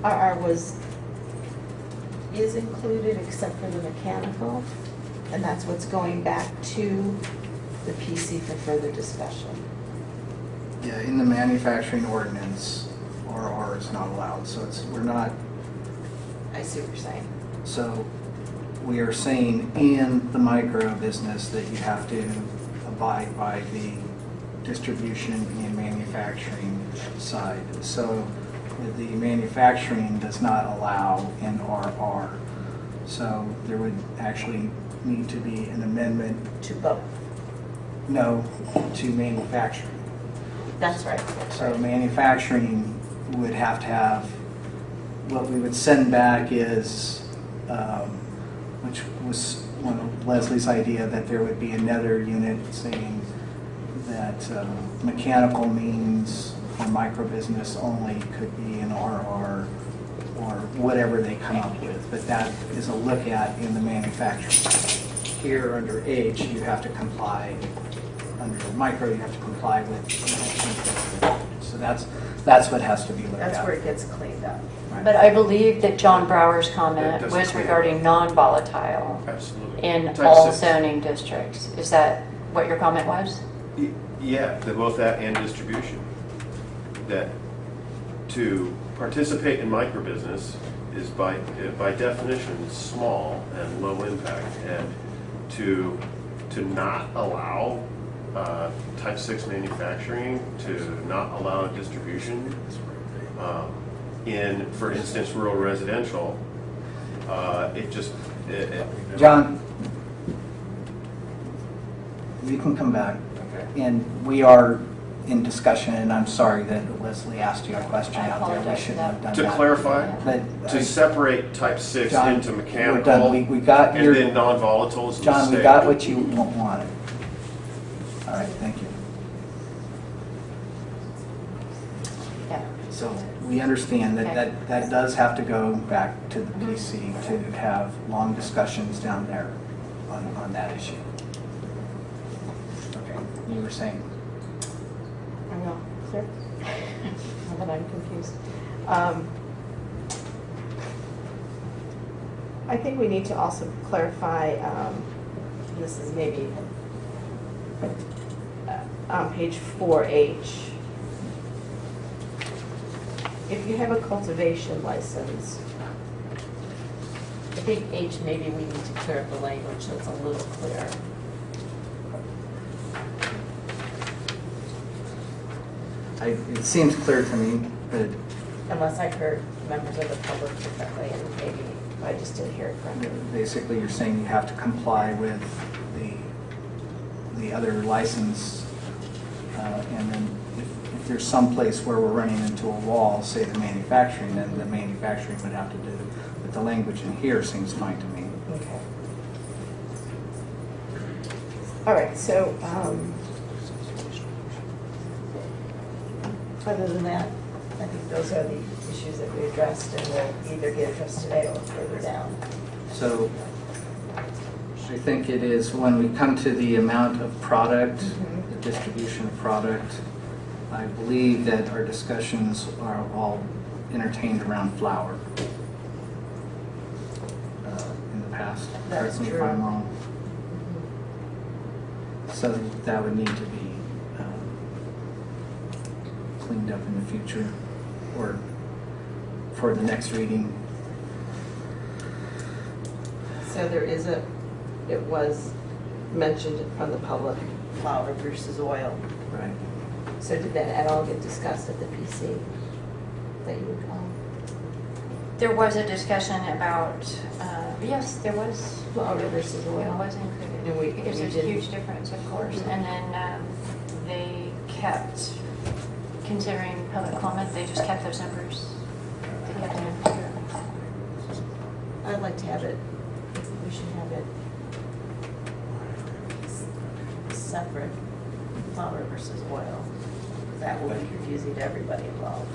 RR was, is included except for the mechanical, and that's what's going back to the PC for further discussion. Yeah, in the manufacturing ordinance, RR is not allowed, so it's, we're not, I see what you're saying. so we are saying in the micro business that you have to abide by the distribution and manufacturing side. So the manufacturing does not allow in RR. So there would actually need to be an amendment, To both. no, to manufacturing. That's right. So manufacturing would have to have, what we would send back is, um, which was one of Leslie's idea, that there would be another unit saying that um, mechanical means for micro business only could be an RR or whatever they come up with, but that is a look at in the manufacturing. Here, under H, you have to comply, under micro, you have to comply with. So that's, that's what has to be looked at. That's where it gets cleaned up. Right. But I believe that John Brower's comment was regarding non-volatile Absolutely. in Type all six. zoning districts. Is that what your comment was? Y- Yeah, the- both that and distribution. That to participate in microbusiness is by, uh, by definition, small and low impact. And to, to not allow uh, type six manufacturing, to not allow distribution um, in, for instance, rural residential, uh, it just, it- it, John, you can come back. Okay. And we are in discussion, and I'm sorry that Leslie asked you a question I out there. We shouldn't have done To that. clarify, But, I- to separate type six John, into we're mechanical. done. We, we got And your, then non-volatile John, we got what you wa- wanted. All right, thank you. Yeah. So we understand that, Okay. that, that does have to go back to the PC to have long discussions down there on, on that issue. Okay, you were saying? I know, sir. Now that I'm confused. Um, I think we need to also clarify, um, this is maybe on page 4H. If you have a cultivation license, I think H, maybe we need to clear up the language so it's a little clearer. I, it seems clear to me, but Unless I heard members of the public differently, and maybe I just didn't hear it correctly. basically you're saying you have to comply with the, the other license. Uh, And then if, if there's some place where we're running into a wall, say the manufacturing, then the manufacturing would have to do. it. But the language in here seems fine to me. Okay. All right, so, um, other than that, I think those are the issues that we addressed and we'll either get addressed today or further down. So I think it is when we come to the amount of product, Mhm. the distribution of product, I believe that our discussions are all entertained around flower uh, in the past. That's me if true. I'm wrong. So that would need to be um, cleaned up in the future or for the next reading. So there is a, it was mentioned from the public, flower versus oil. Right. So did that at all get discussed at the PC that you would call? There was a discussion about, uh, yes, there was. Flower versus oil. It was included. And we- Because we there's a didn't- huge difference, of course. And then um, they kept, considering public comment, they just kept those numbers. They kept them in. I'd like to have it, we should have it separate, flower versus oil. That will be confusing to everybody involved.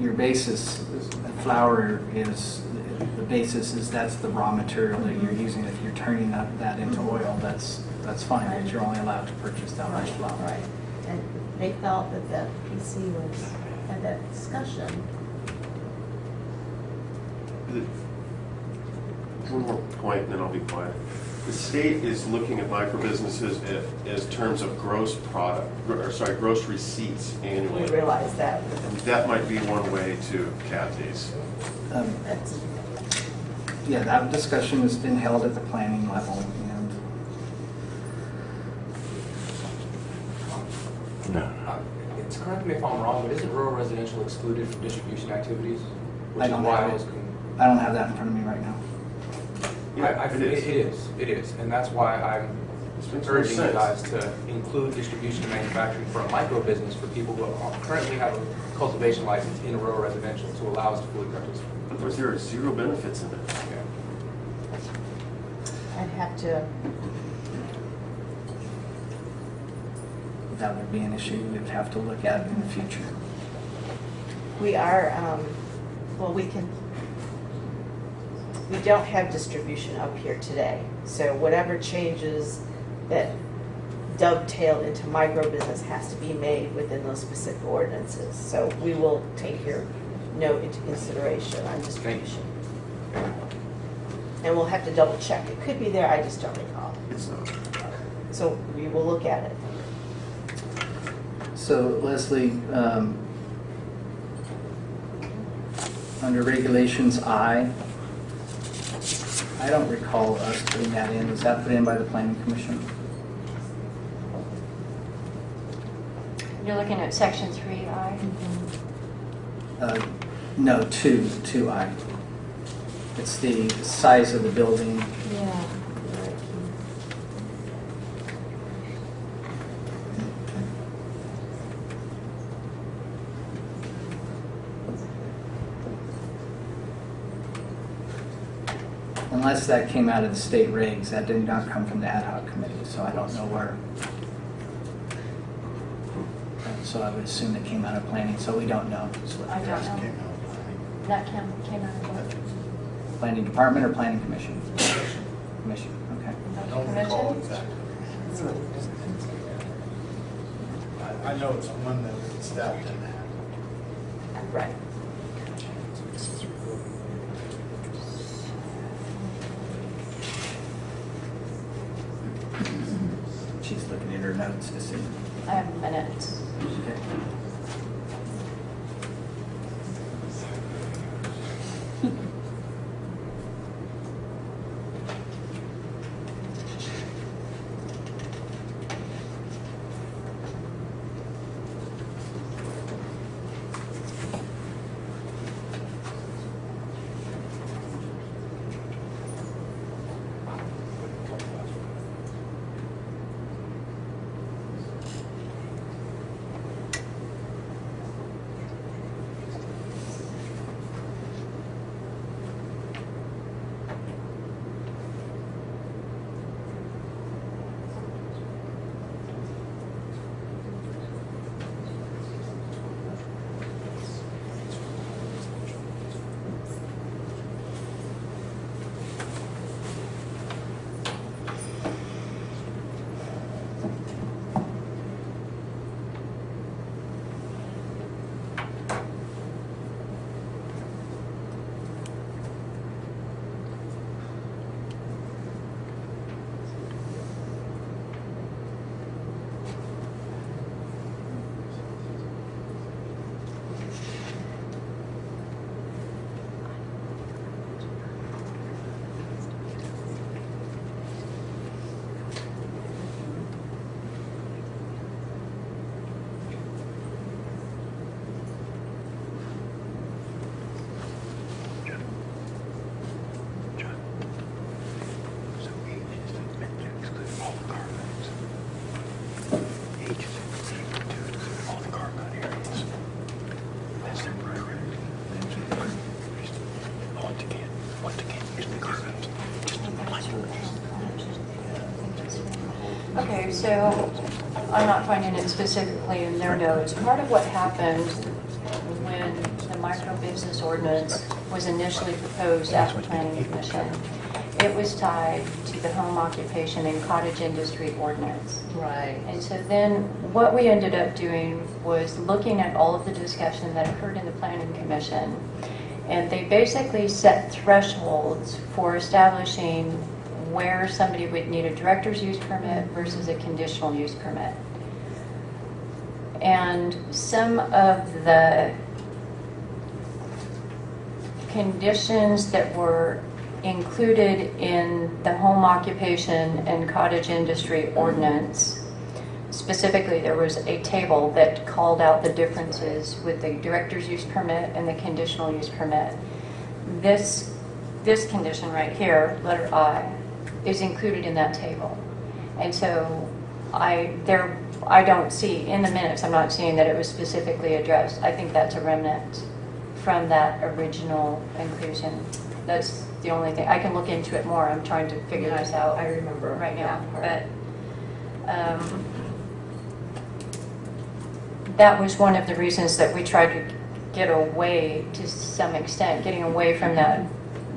Your basis, is- flower is, the basis is that's the raw material that you're using. If you're turning that, that into mm-hmm. oil, that's, that's fine, but you're only allowed to purchase that much flower. Right, and they felt that the PC was, had that discussion. The- One more point, and then I'll be quiet. The state is looking at microbusinesses a- as terms of gross product, or sorry, gross receipts annually. We realize that. And that might be one way to cap these. Um, Yeah, that discussion has been held at the planning level, and Uh, It's, correct me if I'm wrong, but isn't rural residential excluded from distribution activities? Which I don't why have it. I don't have that in front of me right now. Yeah, I- I- it is. It is, it is, and that's why I'm This urging you guys to include distribution and manufacturing for a micro business for people who are- currently have a cultivation license in a rural residential to allow us to fully participate. But there's- there are zero benefits in it. Yeah. I'd have to, That would be an issue we'd have to look at in the future. we are, um, well, we can, we don't have distribution up here today. So whatever changes that dovetail into micro business has to be made within those specific ordinances. So we will take your note into consideration on distribution. And we'll have to double check. It could be there, I just don't recall. It's not. So we will look at it. So Leslie, um, under regulations I, I don't recall us putting that in. Was that put in by the planning commission? You're looking at section three I. Uh, No, two, two I. It's the size of the building. Yeah. Unless that came out of the state regs, that did not come from the ad hoc committee, so I don't know where. And So I would assume it came out of planning, so we don't know. is what I you're don't asking. know. That came, came out of what? Planning department or planning commission? Commission, okay. Commission? I, I know it's one that staff didn't have. Right. So I'm not finding it specifically in their notes. Part of what happened when the micro business ordinance was initially proposed at the planning commission, it was tied to the home occupation and cottage industry ordinance. Right. And so then what we ended up doing was looking at all of the discussion that occurred in the planning commission. And they basically set thresholds for establishing where somebody would need a director's use permit versus a conditional use permit. And some of the conditions that were included in the home occupation and cottage industry ordinance, specifically, there was a table that called out the differences with the director's use permit and the conditional use permit. This, this condition right here, letter I, is included in that table. And so I, there, I don't see, in the minutes, I'm not seeing that it was specifically addressed. I think that's a remnant from that original inclusion. That's the only thing, I can look into it more, I'm trying to figure this out. I remember Right now, that but, um, that was one of the reasons that we tried to get away, to some extent, getting away from that,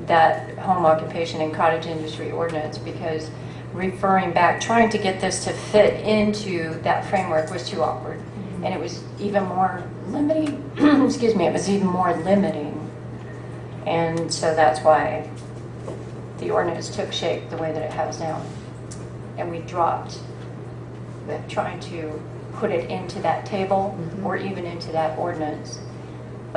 that home occupation and cottage industry ordinance, because referring back, trying to get this to fit into that framework was too awkward. Mm-hmm. And it was even more limiting, excuse me, it was even more limiting. And so that's why the ordinance took shape the way that it has now. And we dropped trying to put it into that table mm-hmm. or even into that ordinance.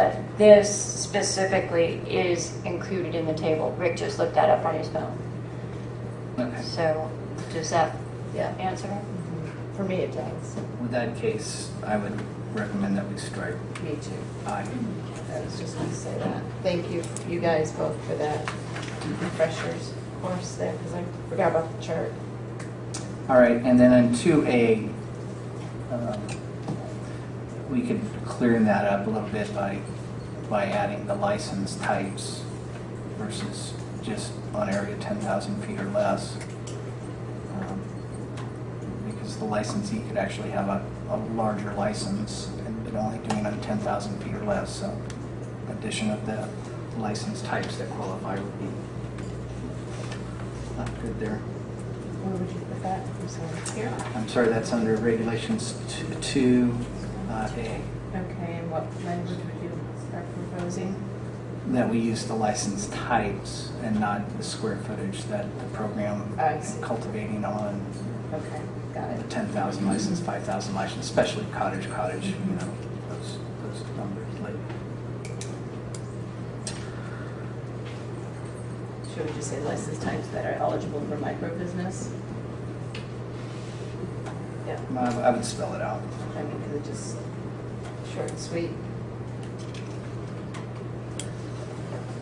But this specifically is included in the table. Rick just looked that up on his phone. Okay. So does that Yeah. answer? For me, it does. With that case, I would recommend that we strike Me too. I. I was just going to say that. Thank you, you guys both for that refreshers of course there, because I forgot about the chart. All right, and then in two A, um, we could clear that up a little bit by, by adding the license types versus just on area ten thousand feet or less. Um, Because the licensee could actually have a, a larger license and but only doing on ten thousand feet or less, so addition of the license types that qualify would be not good there. Where would you put that? I'm sorry. Here? I'm sorry, that's under regulations two, uh, Okay, and what language would you start proposing? that we use the license types and not the square footage that the program I is see. cultivating on. Okay, got The it. ten thousand license, five thousand license, especially cottage, cottage, you know, those, those numbers like. Should we just say license types that are eligible for micro business? Yeah, I I would spell it out. I mean, because it just short and sweet.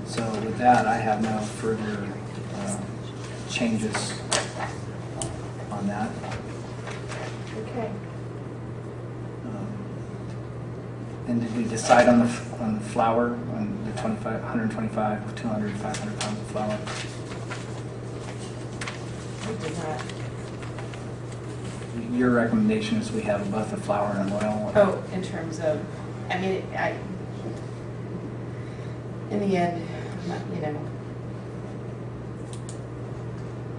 So with that, I have no further, uh, changes on that. Okay. Um, And did we decide on the, on the flower, on the 25, 125, 200, 500 pounds of flower? We did not. Your recommendation is we have both the flower and oil? Oh, in terms of, I mean, I, in the end, you know,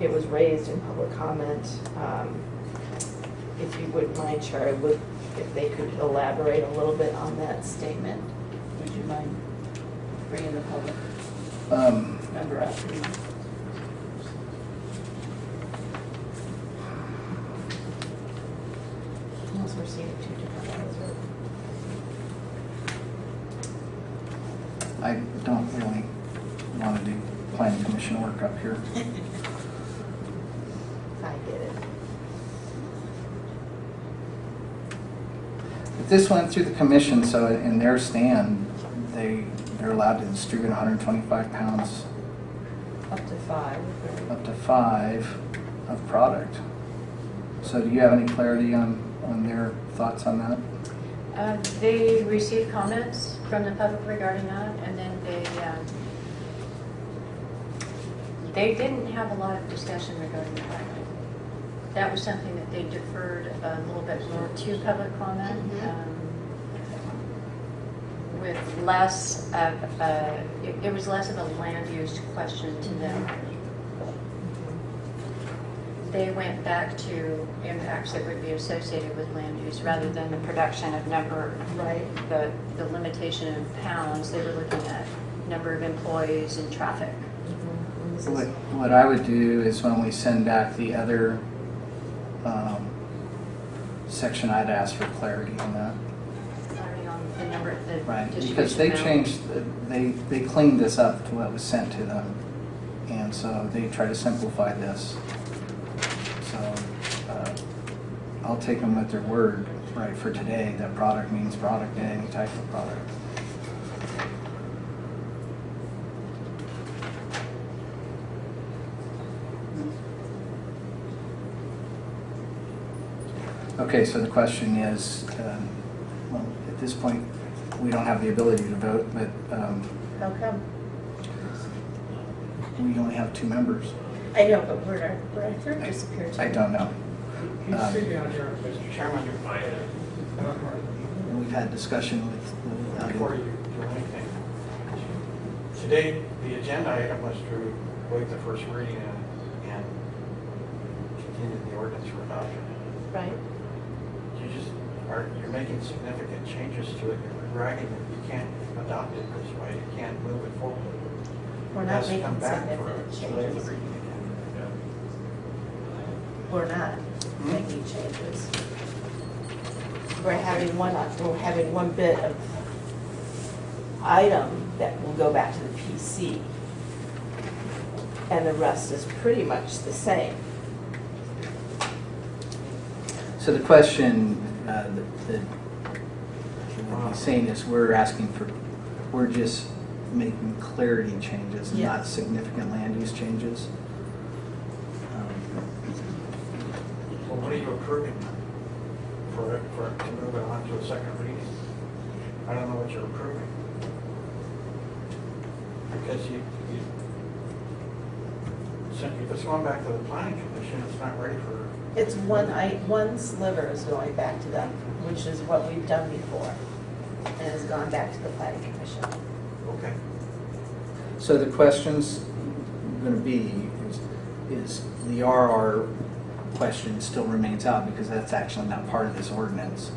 it was raised in public comment. Um, If you wouldn't mind, Charlie, would, if they could elaborate a little bit on that statement, would you mind bringing the public Um, member up? Unless we're seeing two different I don't really want to do planning commission work up here. I get it. If this went through the commission, so in their stand, they, they're allowed to distribute 125 pounds Up to five. up to five of product. So do you have any clarity on, on their thoughts on that? Uh, They received comments from the public regarding that, and then they, um, they didn't have a lot of discussion regarding the product. that was something that they deferred a little bit more to public comment. um, With less of, a- it it was less of a land use question to them. They went back to impacts that would be associated with land use rather than the production of number, Right. the, the limitation of pounds. They were looking at number of employees and traffic. What, what I would do is when we send back the other um, section, I'd ask for clarity on that. The number, the Right, because they amount. changed, they, they cleaned this up to what was sent to them. And so they try to simplify this. So uh, I'll take them at their word, right, for today, that product means product, any type of product. Okay, so the question is, um, well, at this point, we don't have the ability to vote, but um, How come? we only have two members. I know, but where'd our, where'd our third disappear to? I don't know. He's Um, sitting out here, Mr. Chairman. We've had discussion with. with- Before you do anything. Today, the agenda item was to waive the first reading and, and continue the ordinance for adoption. Right. You just, are, you're making significant changes to it, you're dragging it, you can't adopt it this way, you can't move it forward. We're It not has to making come back significant a changes. the. We're not making changes. We're having one, we're having one bit of item that will go back to the PC. And the rest is pretty much the same. So the question uh, that that saying is, we're asking for, we're just making clarity changes, not Yes. significant land use changes. Um, Well, what are you approving for it, for it to move it on to a second reading? I don't know what you're approving. Because you, you, so if it's going back to the planning commission, it's not ready for, It's one, I, one sliver is going back to them, which is what we've done before. And has gone back to the planning commission. okay. So the question's going to be, is, is the RR question still remains out because that's actually not part of this ordinance.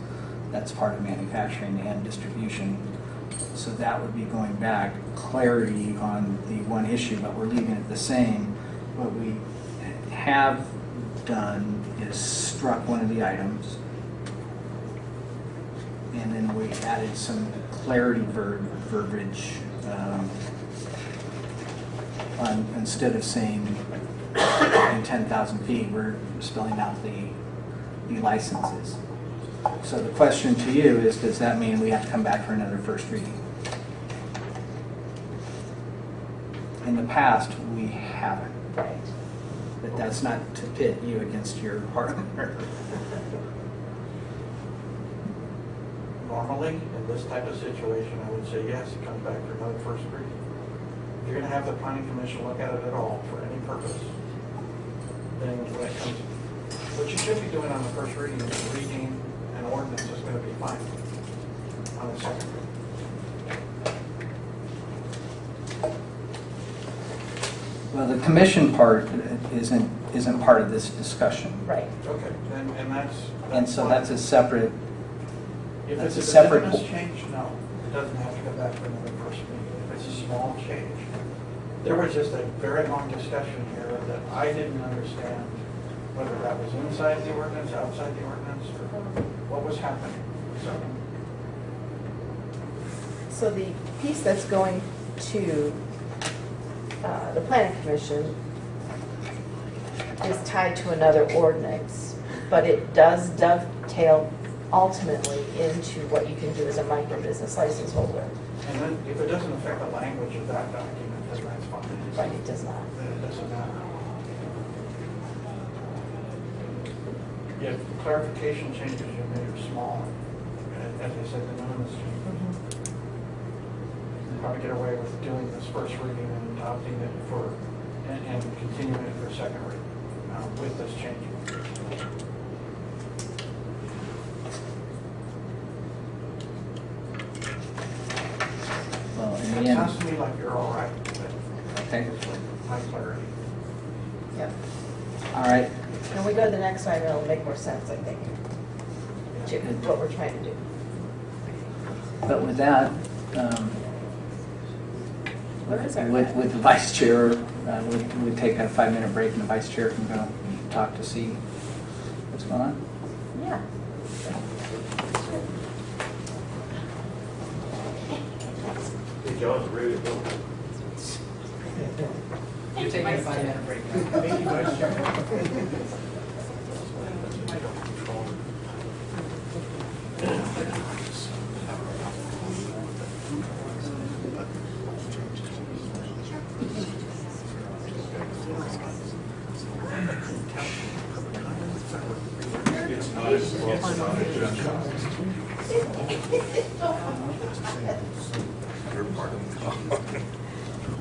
That's part of manufacturing and distribution. So that would be going back, clarity on the one issue, but we're leaving it the same. What we have done is struck one of the items. And then we added some clarity ver- verbiage. um, on, instead of saying in 10,000 feet, we're spelling out the, the licenses. So the question to you is, does that mean we have to come back for another first reading? In the past, we haven't. But that's not to pit you against your partner. Normally, in this type of situation, I would say yes, it comes back for another first reading. You're gonna have the planning commission look at it at all for any purpose, then when it comes, what you should be doing on the first reading is reading an ordinance is gonna be fine on the second reading. Well, the commission part isn't, isn't part of this discussion. Right. Okay, and, and that's. And so that's a separate, If that's it's a a separate de minimis po- change, no, it doesn't have to go back for another first reading. If it's a small change. There was just a very long discussion here that I didn't understand whether that was inside the ordinance, outside the ordinance, or what was happening. So, So the piece that's going to uh, the planning commission is tied to another ordinance, but it does dovetail ultimately into what you can do as a micro business license holder. and then if it doesn't affect the language of that document, but it does not. Yeah, clarification changes you made are small, as I said, the minimum is probably get away with doing this first reading and adopting it for, and, and continuing it for a second reading uh, with this change. Well. It sounds to me like you're all right. Okay, Yep. all right. When we go to the next one, it'll make more sense, I think, to what we're trying to do. But with that, um, Where is our? with, with the vice chair, uh, we'd, we'd take a five-minute break and the vice chair can go talk to see what's going on. Yeah. Hey, John's ready to go. You're taking a five-minute break. Thank you, Vice Chair.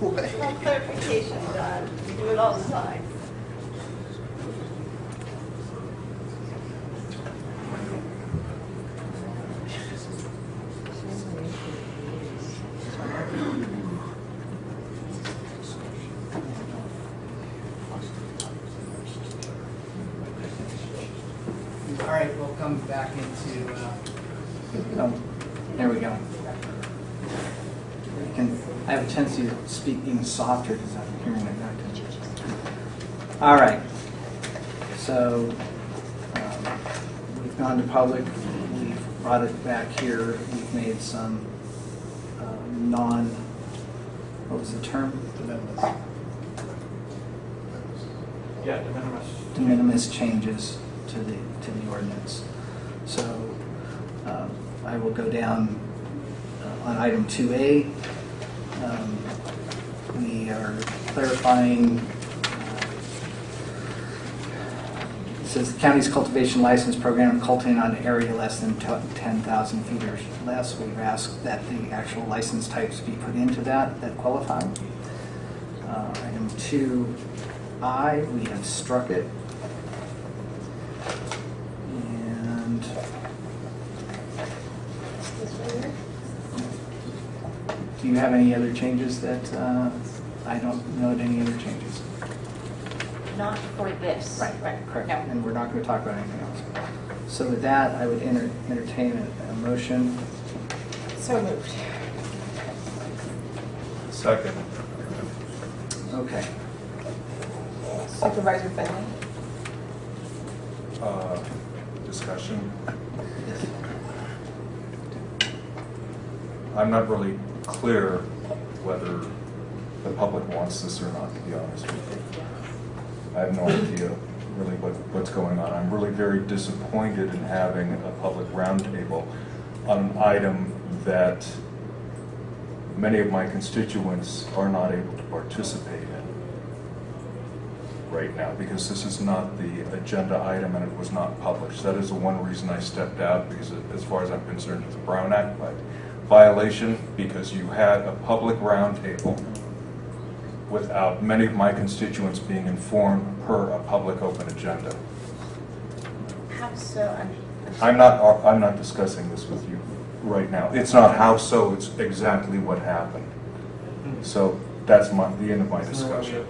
No clarification, Don. You do it all the time. All right, we'll come back into, uh, oh, there we go. I can, I have a tendency to speak softer because I'm hearing it back. All right, so, um, we've gone to public, we've brought it back here, we've made some, uh, non, what was the term? Yeah, de minimis. de minimis changes to the, to the ordinance. So um, I will go down uh, on item 2A. Clarifying, it says the county's cultivation license program cultivating on an area less than 10,000 feet or less. We've asked that the actual license types be put into that, that qualify. Uh, Item 2I, we have struck it. And do you have any other changes that, uh, I don't note any other changes? Not for this. Right, right, correct. No. And we're not going to talk about anything else. So with that, I would enter- entertain a a motion. So moved. Second. Okay. Supervisor Fenley? Uh, Discussion. Yes. I'm not really clear whether the public wants this or not, to be honest with you. I have no idea really what, what's going on. I'm really very disappointed in having a public roundtable on an item that many of my constituents are not able to participate in right now, because this is not the agenda item and it was not published. That is the one reason I stepped out, because as far as I'm concerned, it's a Brown Act vi- violation, because you had a public roundtable without many of my constituents being informed per a public open agenda. How so? I'm- I'm not, I'm not discussing this with you right now. It's not how so, it's exactly what happened. So that's my, the end of my discussion.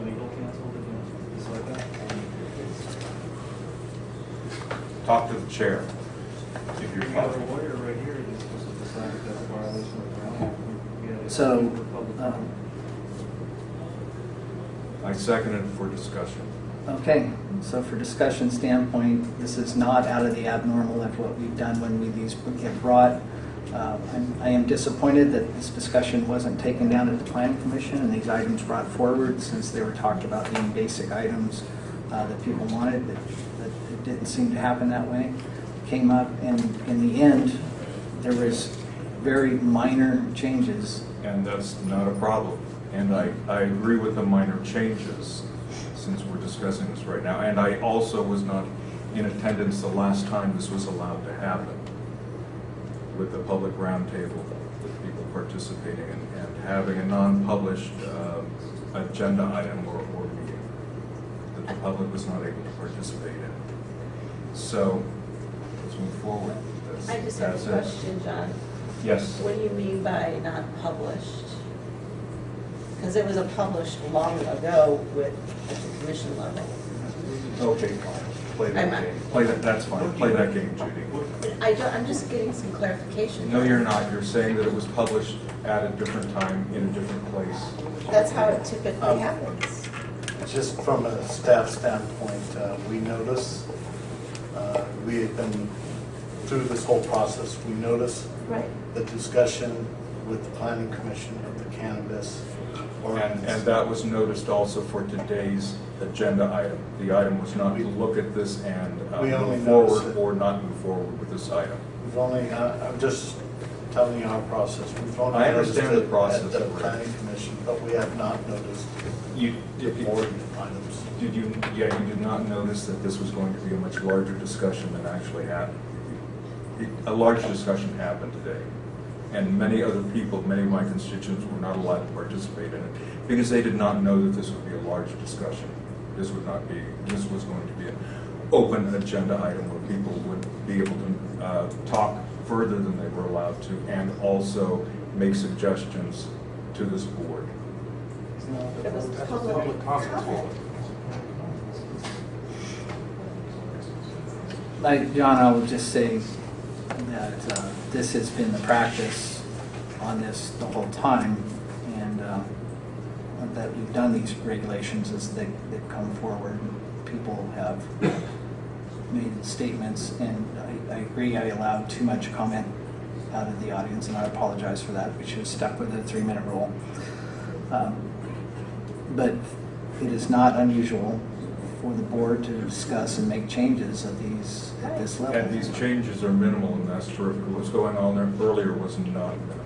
Talk to the chair, if you're comfortable. So, um, I second it for discussion. Okay, so for discussion standpoint, this is not out of the abnormal of what we've done when we, these get brought. Uh, I'm- I am disappointed that this discussion wasn't taken down at the planning commission and these items brought forward since they were talked about being basic items uh, that people wanted, but but it didn't seem to happen that way. Came up and in the end, there was very minor changes. And that's not a problem. And I, I agree with the minor changes, since we're discussing this right now. And I also was not in attendance the last time this was allowed to happen with the public roundtable, with people participating and, and having a non-published uh, agenda item or, or meeting that the public was not able to participate in. So, let's move forward. That's- I just have a question, John. Yes. What do you mean by not published? Because it was a published long ago with, at the commission level. Okay, fine. Play that I'm- game. Play that, that's fine. Play that game, Judy. I don't, I'm just getting some clarification. No, you're not. You're saying that it was published at a different time in a different place. That's how it typically Um, happens. Just from a staff standpoint, uh, we notice, uh, we have been through this whole process, we notice Right. the discussion with the planning commission of the cannabis And, and that was noticed also for today's agenda item. The item was not to look at this and uh, We only move noticed forward it. or not move forward with this item. We've only, uh, I'm just telling you our process. We've only I noticed understand the it process, At the Rick. planning commission, but we have not noticed You, the board items. Did you, yeah, you did not notice that this was going to be a much larger discussion than actually happened? It- A large discussion happened today, and many other people, many of my constituents were not allowed to participate in it because they did not know that this would be a large discussion. This would not be, this was going to be an open agenda item where people would be able to uh, talk further than they were allowed to and also make suggestions to this board. It was public comment. Like, John, I would just say that uh, this has been the practice on this the whole time, and uh, that we've done these regulations as they, they've come forward. People have made statements, and I, I agree, I allowed too much comment out of the audience, and I apologize for that. We should have stuck with the three-minute rule. Um, But it is not unusual for the board to discuss and make changes at these, at this level. And these changes are minimal, and that's terrific. What was going on there earlier was not minimal.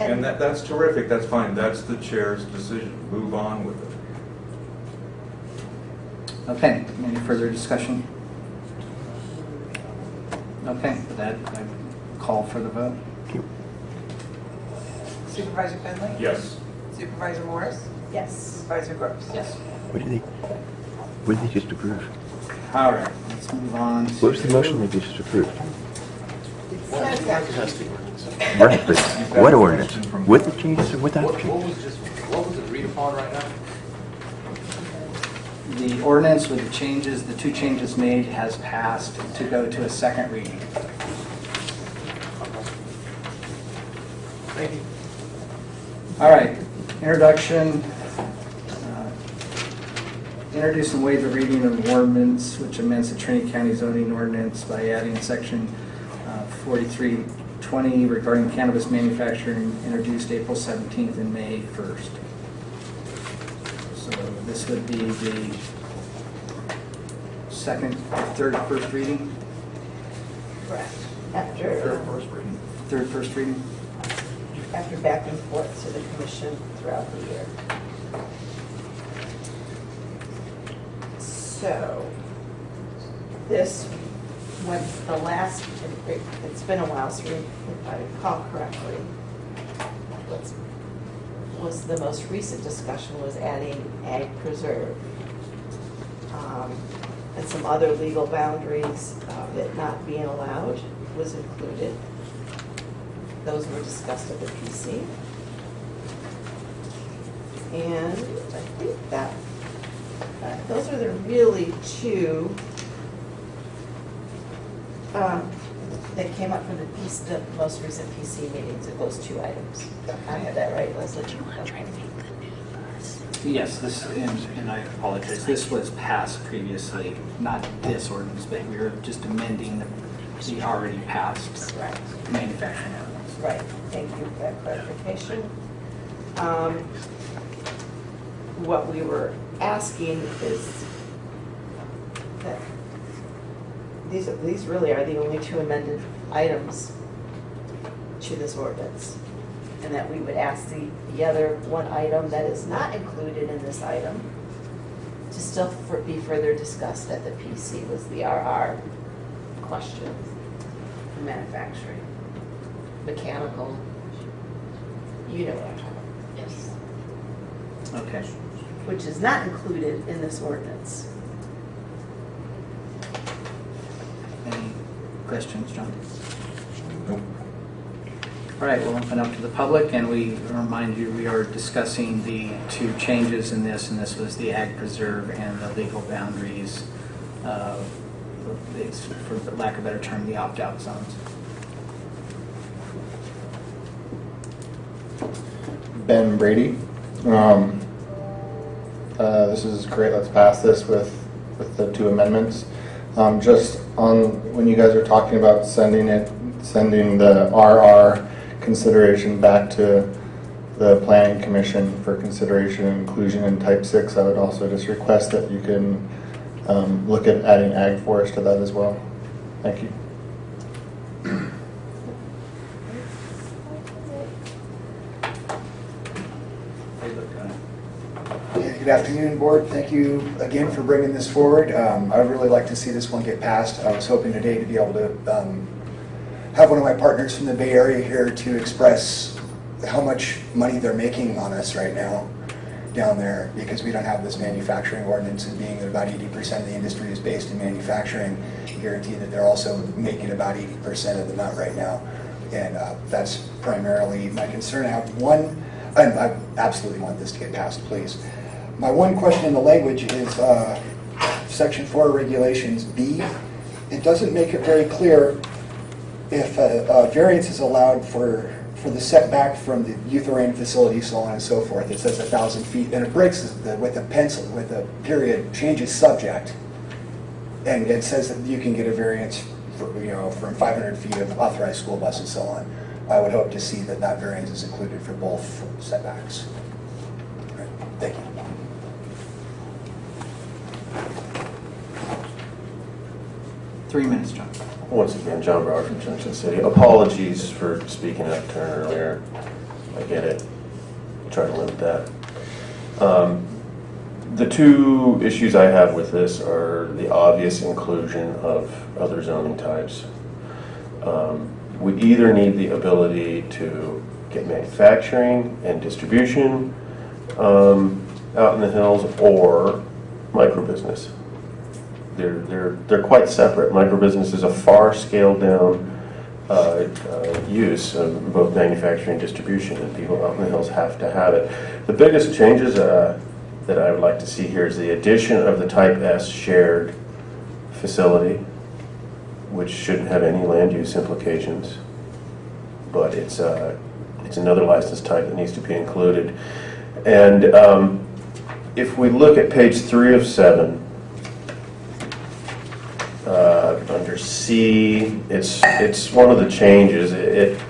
And that, that's terrific, that's fine, that's the chair's decision, move on with it. Okay, any further discussion? Okay, with that, I call for the vote. Supervisor Fenley? Yes. Supervisor Morris? Yes. Supervisor Groves? Yes. What do you they, what did they just approve? All right, let's move on. What was the motion they just approved? Manufacturing. Right, but what ordinance? With the changes or without the What, what changes? was just, what was agreed upon right now? The ordinance with the changes, the two changes made has passed to go to a second reading. Thank you. All right, introduction. Introduce and waive the reading of ordinance which amends the Trinity County zoning ordinance by adding section uh, 4320 regarding cannabis manufacturing introduced April 17th and May 1st. So this would be the second, third, first reading? Correct. After, Third first reading. Third, first reading? after back and forth to the commission throughout the year. So, this, when the last, it- it's been a while, so if I recall correctly, was the most recent discussion was adding ag preserve. Um, And some other legal boundaries of it not being allowed was included. Those were discussed at the PC. And I think that, those are the really two um, that came up from the piece, the most recent PC meetings, of those two items. I had that right, Leslie? Yes, this, and and I apologize, this was passed previously, not this ordinance, but we were just amending the the already passed Right. manufacturing ordinance. Right, thank you for that clarification. Um, What we were asking is that these, these really are the only two amended items to this ordinance. And that we would ask the, the other one item that is not included in this item to still for- be further discussed at the PC was the RR question for manufacturing mechanical, you know what I'm talking about. Yes. Okay. Which is not included in this ordinance. Any questions, John? Nope. All right, we'll open up to the public, and we remind you, we are discussing the two changes in this, and this was the ag preserve and the legal boundaries, uh, for lack of a better term, the opt-out zones. Ben Brady. Um, uh, This is great, let's pass this with, with the two amendments. Um, Just on, when you guys are talking about sending it, sending the RR consideration back to the planning commission for consideration and inclusion in type six, I would also just request that you can um, look at adding ag forest to that as well. Thank you. Yeah, Good afternoon, Board. Thank you again for bringing this forward. Um, I would really like to see this one get passed. I was hoping today to be able to um, have one of my partners from the Bay Area here to express how much money they're making on us right now down there because we don't have this manufacturing ordinance and being that about 80% of the industry is based in manufacturing, guarantee that they're also making about 80% of the nut right now. And uh, that's primarily my concern. I have one, I I absolutely want this to get passed, please. My one question in the language is uh, section four regulations B. It doesn't make it very clear if a a variance is allowed for, for the setback from the youth-oriented facility, so on and so forth. It says a thousand feet, and it breaks the- with a pencil, with a period, changes subject. And it says that you can get a variance for, you know, from 500 feet of authorized school bus and so on. I would hope to see that that variance is included for both setbacks. All right, Thank you. Three minutes, John. Once again, John Brower from Junction City. Apologies for speaking out of turn earlier. I get it. Try to limit that. Um, The two issues I have with this are the obvious inclusion of other zoning types. Um, We either need the ability to get manufacturing and distribution um, out in the hills or microbusiness. They're, they're, they're quite separate. Microbusiness is a far scaled down uh, uh, use of both manufacturing and distribution, and people out in the hills have to have it. The biggest changes uh, that I would like to see here is the addition of the type S shared facility, which shouldn't have any land use implications, but it's, uh, it's another license type that needs to be included. And um, if we look at page three of seven, uh, under C, it's, it's one of the changes. It,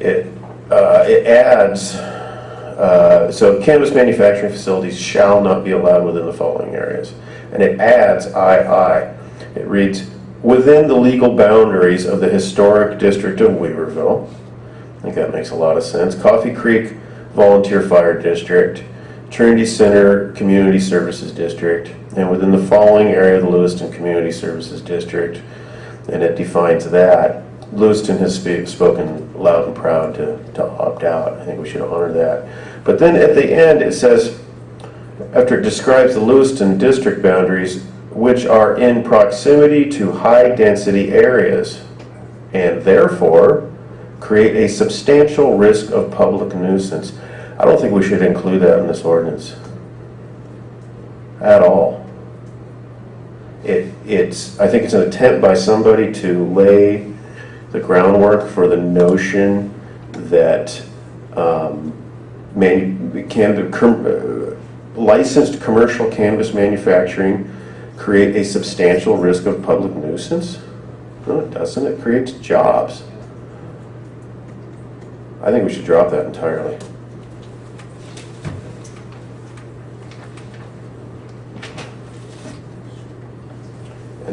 it, uh, it adds, uh, so cannabis manufacturing facilities shall not be allowed within the following areas. And it adds II. It reads, within the legal boundaries of the historic district of Weaverville. I think that makes a lot of sense. Coffee Creek Volunteer Fire District, Trinity Center Community Services District, and within the following area of the Lewiston Community Services District, and it defines that. Lewiston has spe- spoken loud and proud to, to opt out. I think we should honor that. But then at the end, it says, after it describes the Lewiston district boundaries, which are in proximity to high-density areas, and therefore create a substantial risk of public nuisance. I don't think we should include that in this ordinance at all. It, it's, I think it's an attempt by somebody to lay the groundwork for the notion that um, can, com- licensed commercial cannabis manufacturing create a substantial risk of public nuisance? No, it doesn't. It creates jobs. I think we should drop that entirely.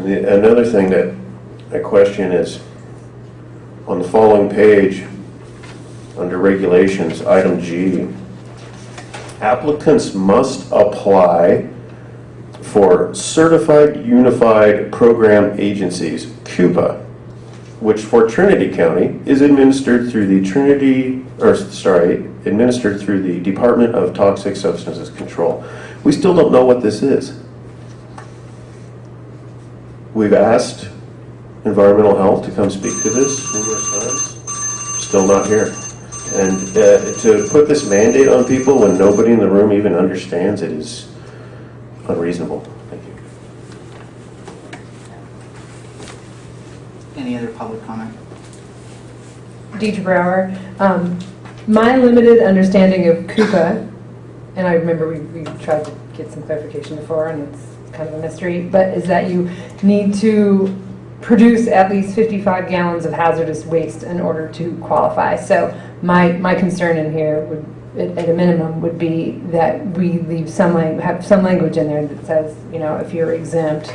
The, another thing that I question is, on the following page, under regulations, item G, applicants must apply for Certified Unified Program Agencies, CUPA, which for Trinity County is administered through the Trinity, or sorry, administered through the Department of Toxic Substances Control. We still don't know what this is. We've asked environmental health to come speak to this numerous times. still not here. And uh, to put this mandate on people when nobody in the room even understands it is unreasonable. Thank you. Any other public comment? Deidre Brower. Um, My limited understanding of CUPA, and I remember we, we tried to get some clarification before, and it's kind of a mystery, but is that you need to produce at least 55 gallons of hazardous waste in order to qualify. So my, my concern in here would, at a minimum, would be that we leave some, have some language in there that says, you know, if you're exempt,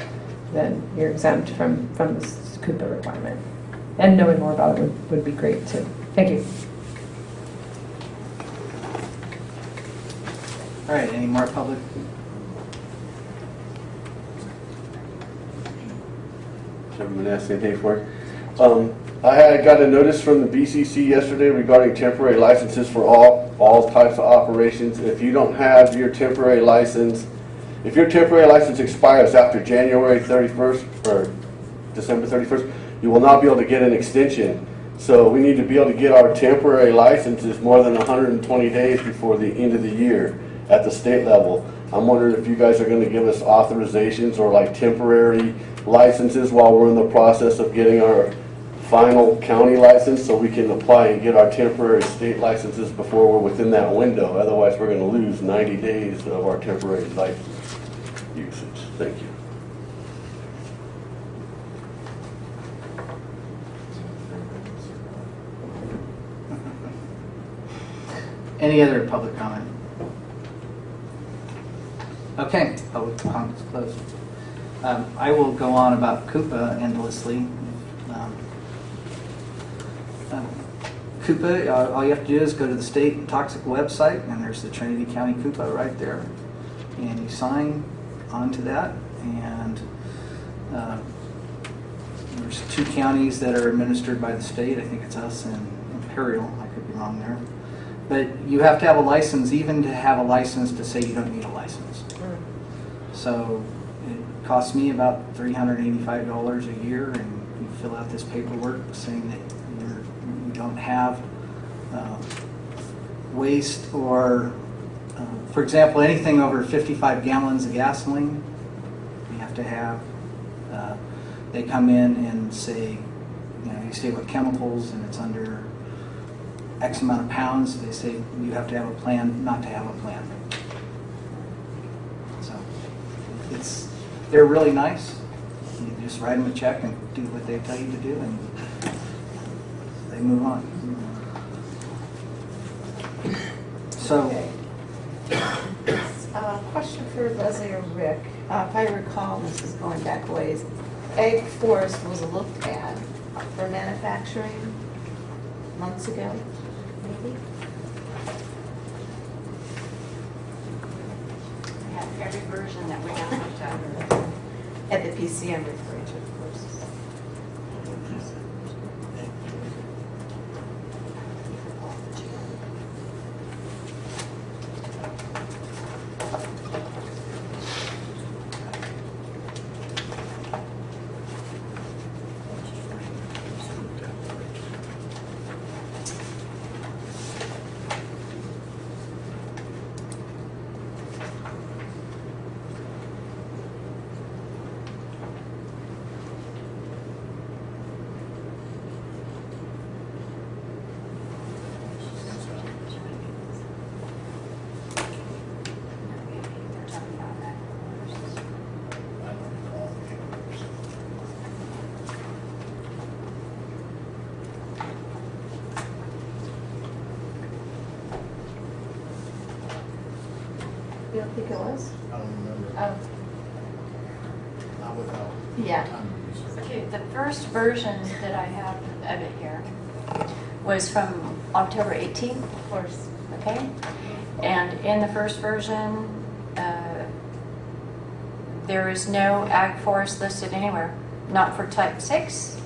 then you're exempt from, from this CUPA requirement. And knowing more about it would, would be great too. Thank you. All right, any more public? Chairman Manassi and Hayfork. Um, I had got a notice from the BCC yesterday regarding temporary licenses for all, all types of operations. If you don't have your temporary license, if your temporary license expires after January 31st or December 31st, you will not be able to get an extension. So we need to be able to get our temporary licenses more than 120 days before the end of the year at the state level. I'm wondering if you guys are gonna give us authorizations or like temporary licenses while we're in the process of getting our final county license so we can apply and get our temporary state licenses before we're within that window. Otherwise, we're gonna lose 90 days of our temporary license usage. Thank you. Any other public comment? Okay, public comment is closed. Um, I will go on about CUPA endlessly. Um, um, CUPA, uh, all you have to do is go to the state toxic website, and there's the Trinity County CUPA right there. And you sign onto that, and uh, there's two counties that are administered by the state. I think it's us and Imperial. I could be wrong there. But you have to have a license, even to have a license to say you don't need a license. So it costs me about $385 a year, and you fill out this paperwork saying that you're, you don't have uh, waste or, uh, for example, anything over 55 gallons of gasoline, you have to have. Uh, They come in and say, you know, you stay with chemicals and it's under X amount of pounds, they say you have to have a plan not to have a plan. So it's, they're really nice. You just write them a check and do what they tell you to do and they move on. So, Uh, Question for Leslie or Rick. Uh, If I recall, this is going back ways, Ag Forest was looked at for manufacturing months ago, maybe? We have every version that we have looked at. At the PC I'm of course. You don't think it was? I don't remember. Oh, Not without. Yeah. time to research. Okay, the first version that I have of it here was from October 18th. Of course. Okay? And in the first version, uh, there is no ag forest listed anywhere, not for type 6,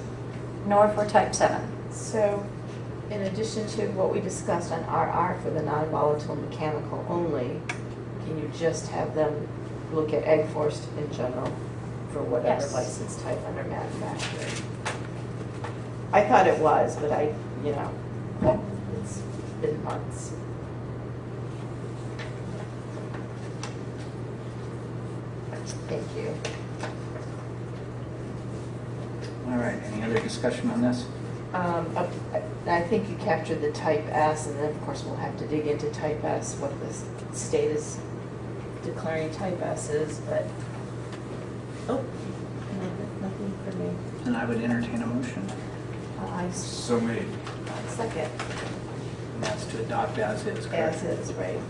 nor for type 7. So, in addition to what we discussed on RR for the non-volatile mechanical only, can you just have them look at ag forest in general for whatever Yes. license type under manufacturing? I thought it was, but I, you know, It's been months. Thank you. All right, any other discussion on this? Um, I I think you captured the type S, and then of course we'll have to dig into type S, what the s- state is declaring type S's, but, oh, nothing- nothing for me. And I would entertain a motion, Uh, I s- So made. second, and that's to adopt as is, correct? as is, right?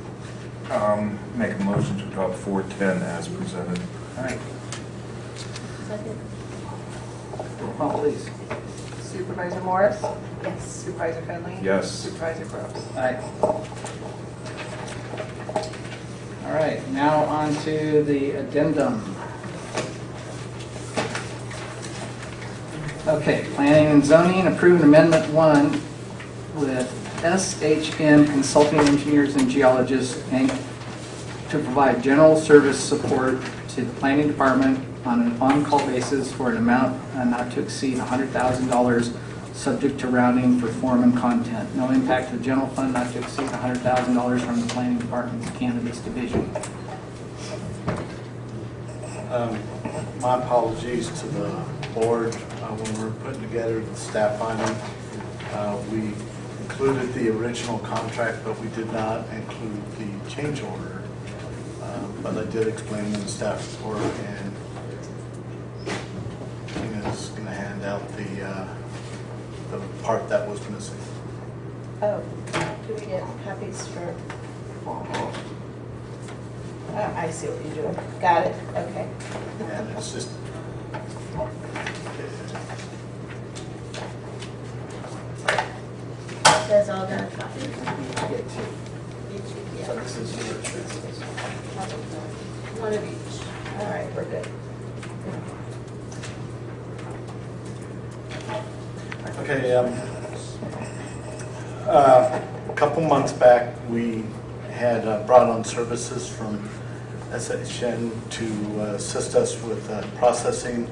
Um, make a motion to adopt four ten as presented. All right, Second. roll call, please. Supervisor Morris? Yes. Supervisor Fenley? Yes. Supervisor Groves? Aye. All right, now on to the addendum. Okay, planning and zoning, approved amendment one with SHN Consulting Engineers and Geologists, Inc. to provide general service support to the planning department on an on-call basis for an amount uh, not to exceed $100,000, subject to rounding for form and content. No impact to the general fund, not to exceed $100,000 from the planning department's cannabis division. Um, My apologies to the board uh, when we were putting together the staff finding. uh, We included the original contract, but we did not include the change order. Uh, But I did explain in the staff report, and Tina's going to hand out the, uh, the part that was missing. Oh, do we get copies for? Oh, I see what you're doing. Got it, okay. And it's just, That's all got a copy? Get two. Each, So yeah. this is yours, this is- One of each. All right, we're good. Okay, um, uh, a couple months back, we had uh, brought on services from SHN to uh, assist us with uh, processing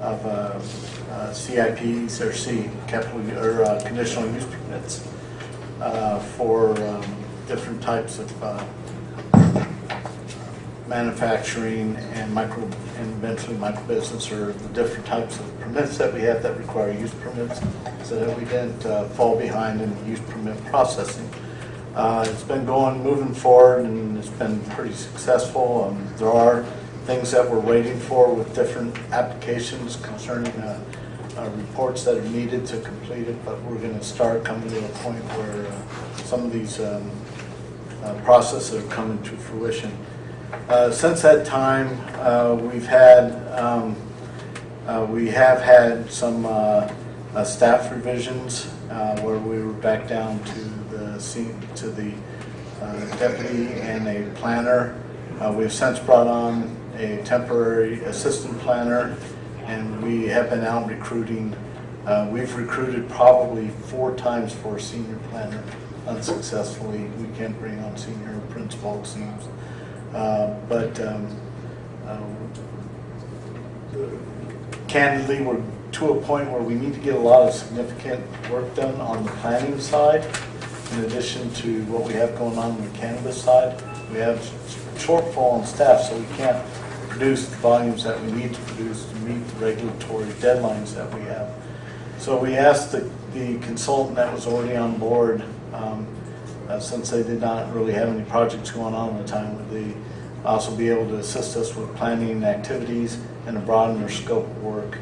of uh, uh, CIPs or C, capital, or conditional use permits for um, different types of manufacturing and micro, and eventually micro business or the different types of permits that we have that require use permits so that we didn't uh, fall behind in the use permit processing. Uh, It's been going, moving forward and it's been pretty successful. Um, There are things that we're waiting for with different applications concerning uh, uh, reports that are needed to complete it, but we're going to start coming to a point where uh, some of these um, uh, processes are coming to fruition. Uh, Since that time, uh, we've had, um, uh, we have had some uh, uh, staff revisions uh, where we were back down to the, to the deputy and a planner. We've since brought on a temporary assistant planner, and we have been out recruiting. We've recruited probably four times for a senior planner unsuccessfully. We can't bring on senior principal, it seems. Uh, But um, uh, candidly, we're to a point where we need to get a lot of significant work done on the planning side, in addition to what we have going on on the cannabis side. We have shortfall in staff, so we can't produce the volumes that we need to produce to meet the regulatory deadlines that we have. So we asked the the consultant that was already on board, um, uh, since they did not really have any projects going on at the time, would they also be able to assist us with planning activities and to broaden their scope of work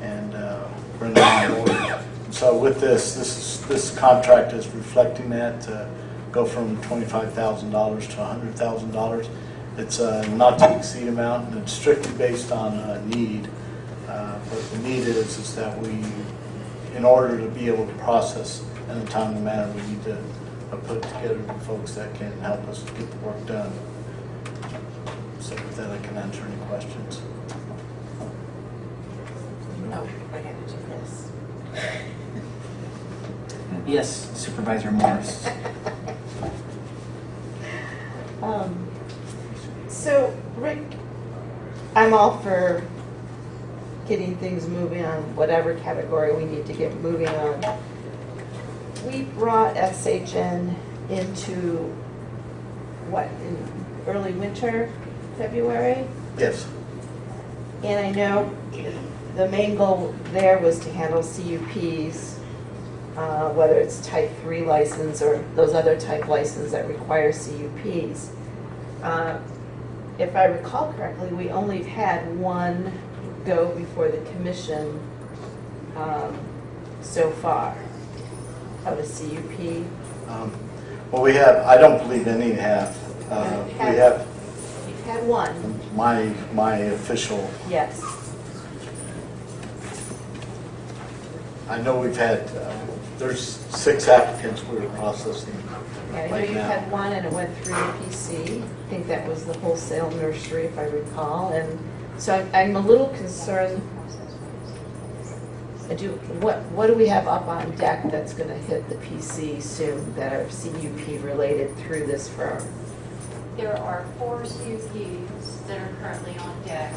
and uh, bring them on board. So with this, this is, this contract is reflecting that, to go from $25,000 to $100,000. It's a not to exceed amount, and it's strictly based on uh, need. Uh, But the need is, is that we, in order to be able to process in a timely manner, we need to uh, put together the folks that can help us get the work done. So with that, I can answer any questions. No, I gotta do this. Yes, Supervisor Morris. Um, So, Rick, I'm all for getting things moving on whatever category we need to get moving on. We brought SHN into, what, in early winter, February? Yes. And I know the main goal there was to handle CUPs, uh, whether it's type 3 license or those other type licenses that require CUPs. Uh, If I recall correctly, we only had one go before the commission um, so far of a CUP. Um, Well, we have, I don't believe any have. Uh, We have You've had one, my, my official, yes. I know we've had, uh, there's six applicants we're processing Yeah, I know right you now. had one and it went through the PC. I think that was the wholesale nursery, if I recall. And so I'm- I'm a little concerned. Do, what, what do we have up on deck that's gonna hit the PC soon that are CUP related through this firm? There are four CUPs that are currently on deck.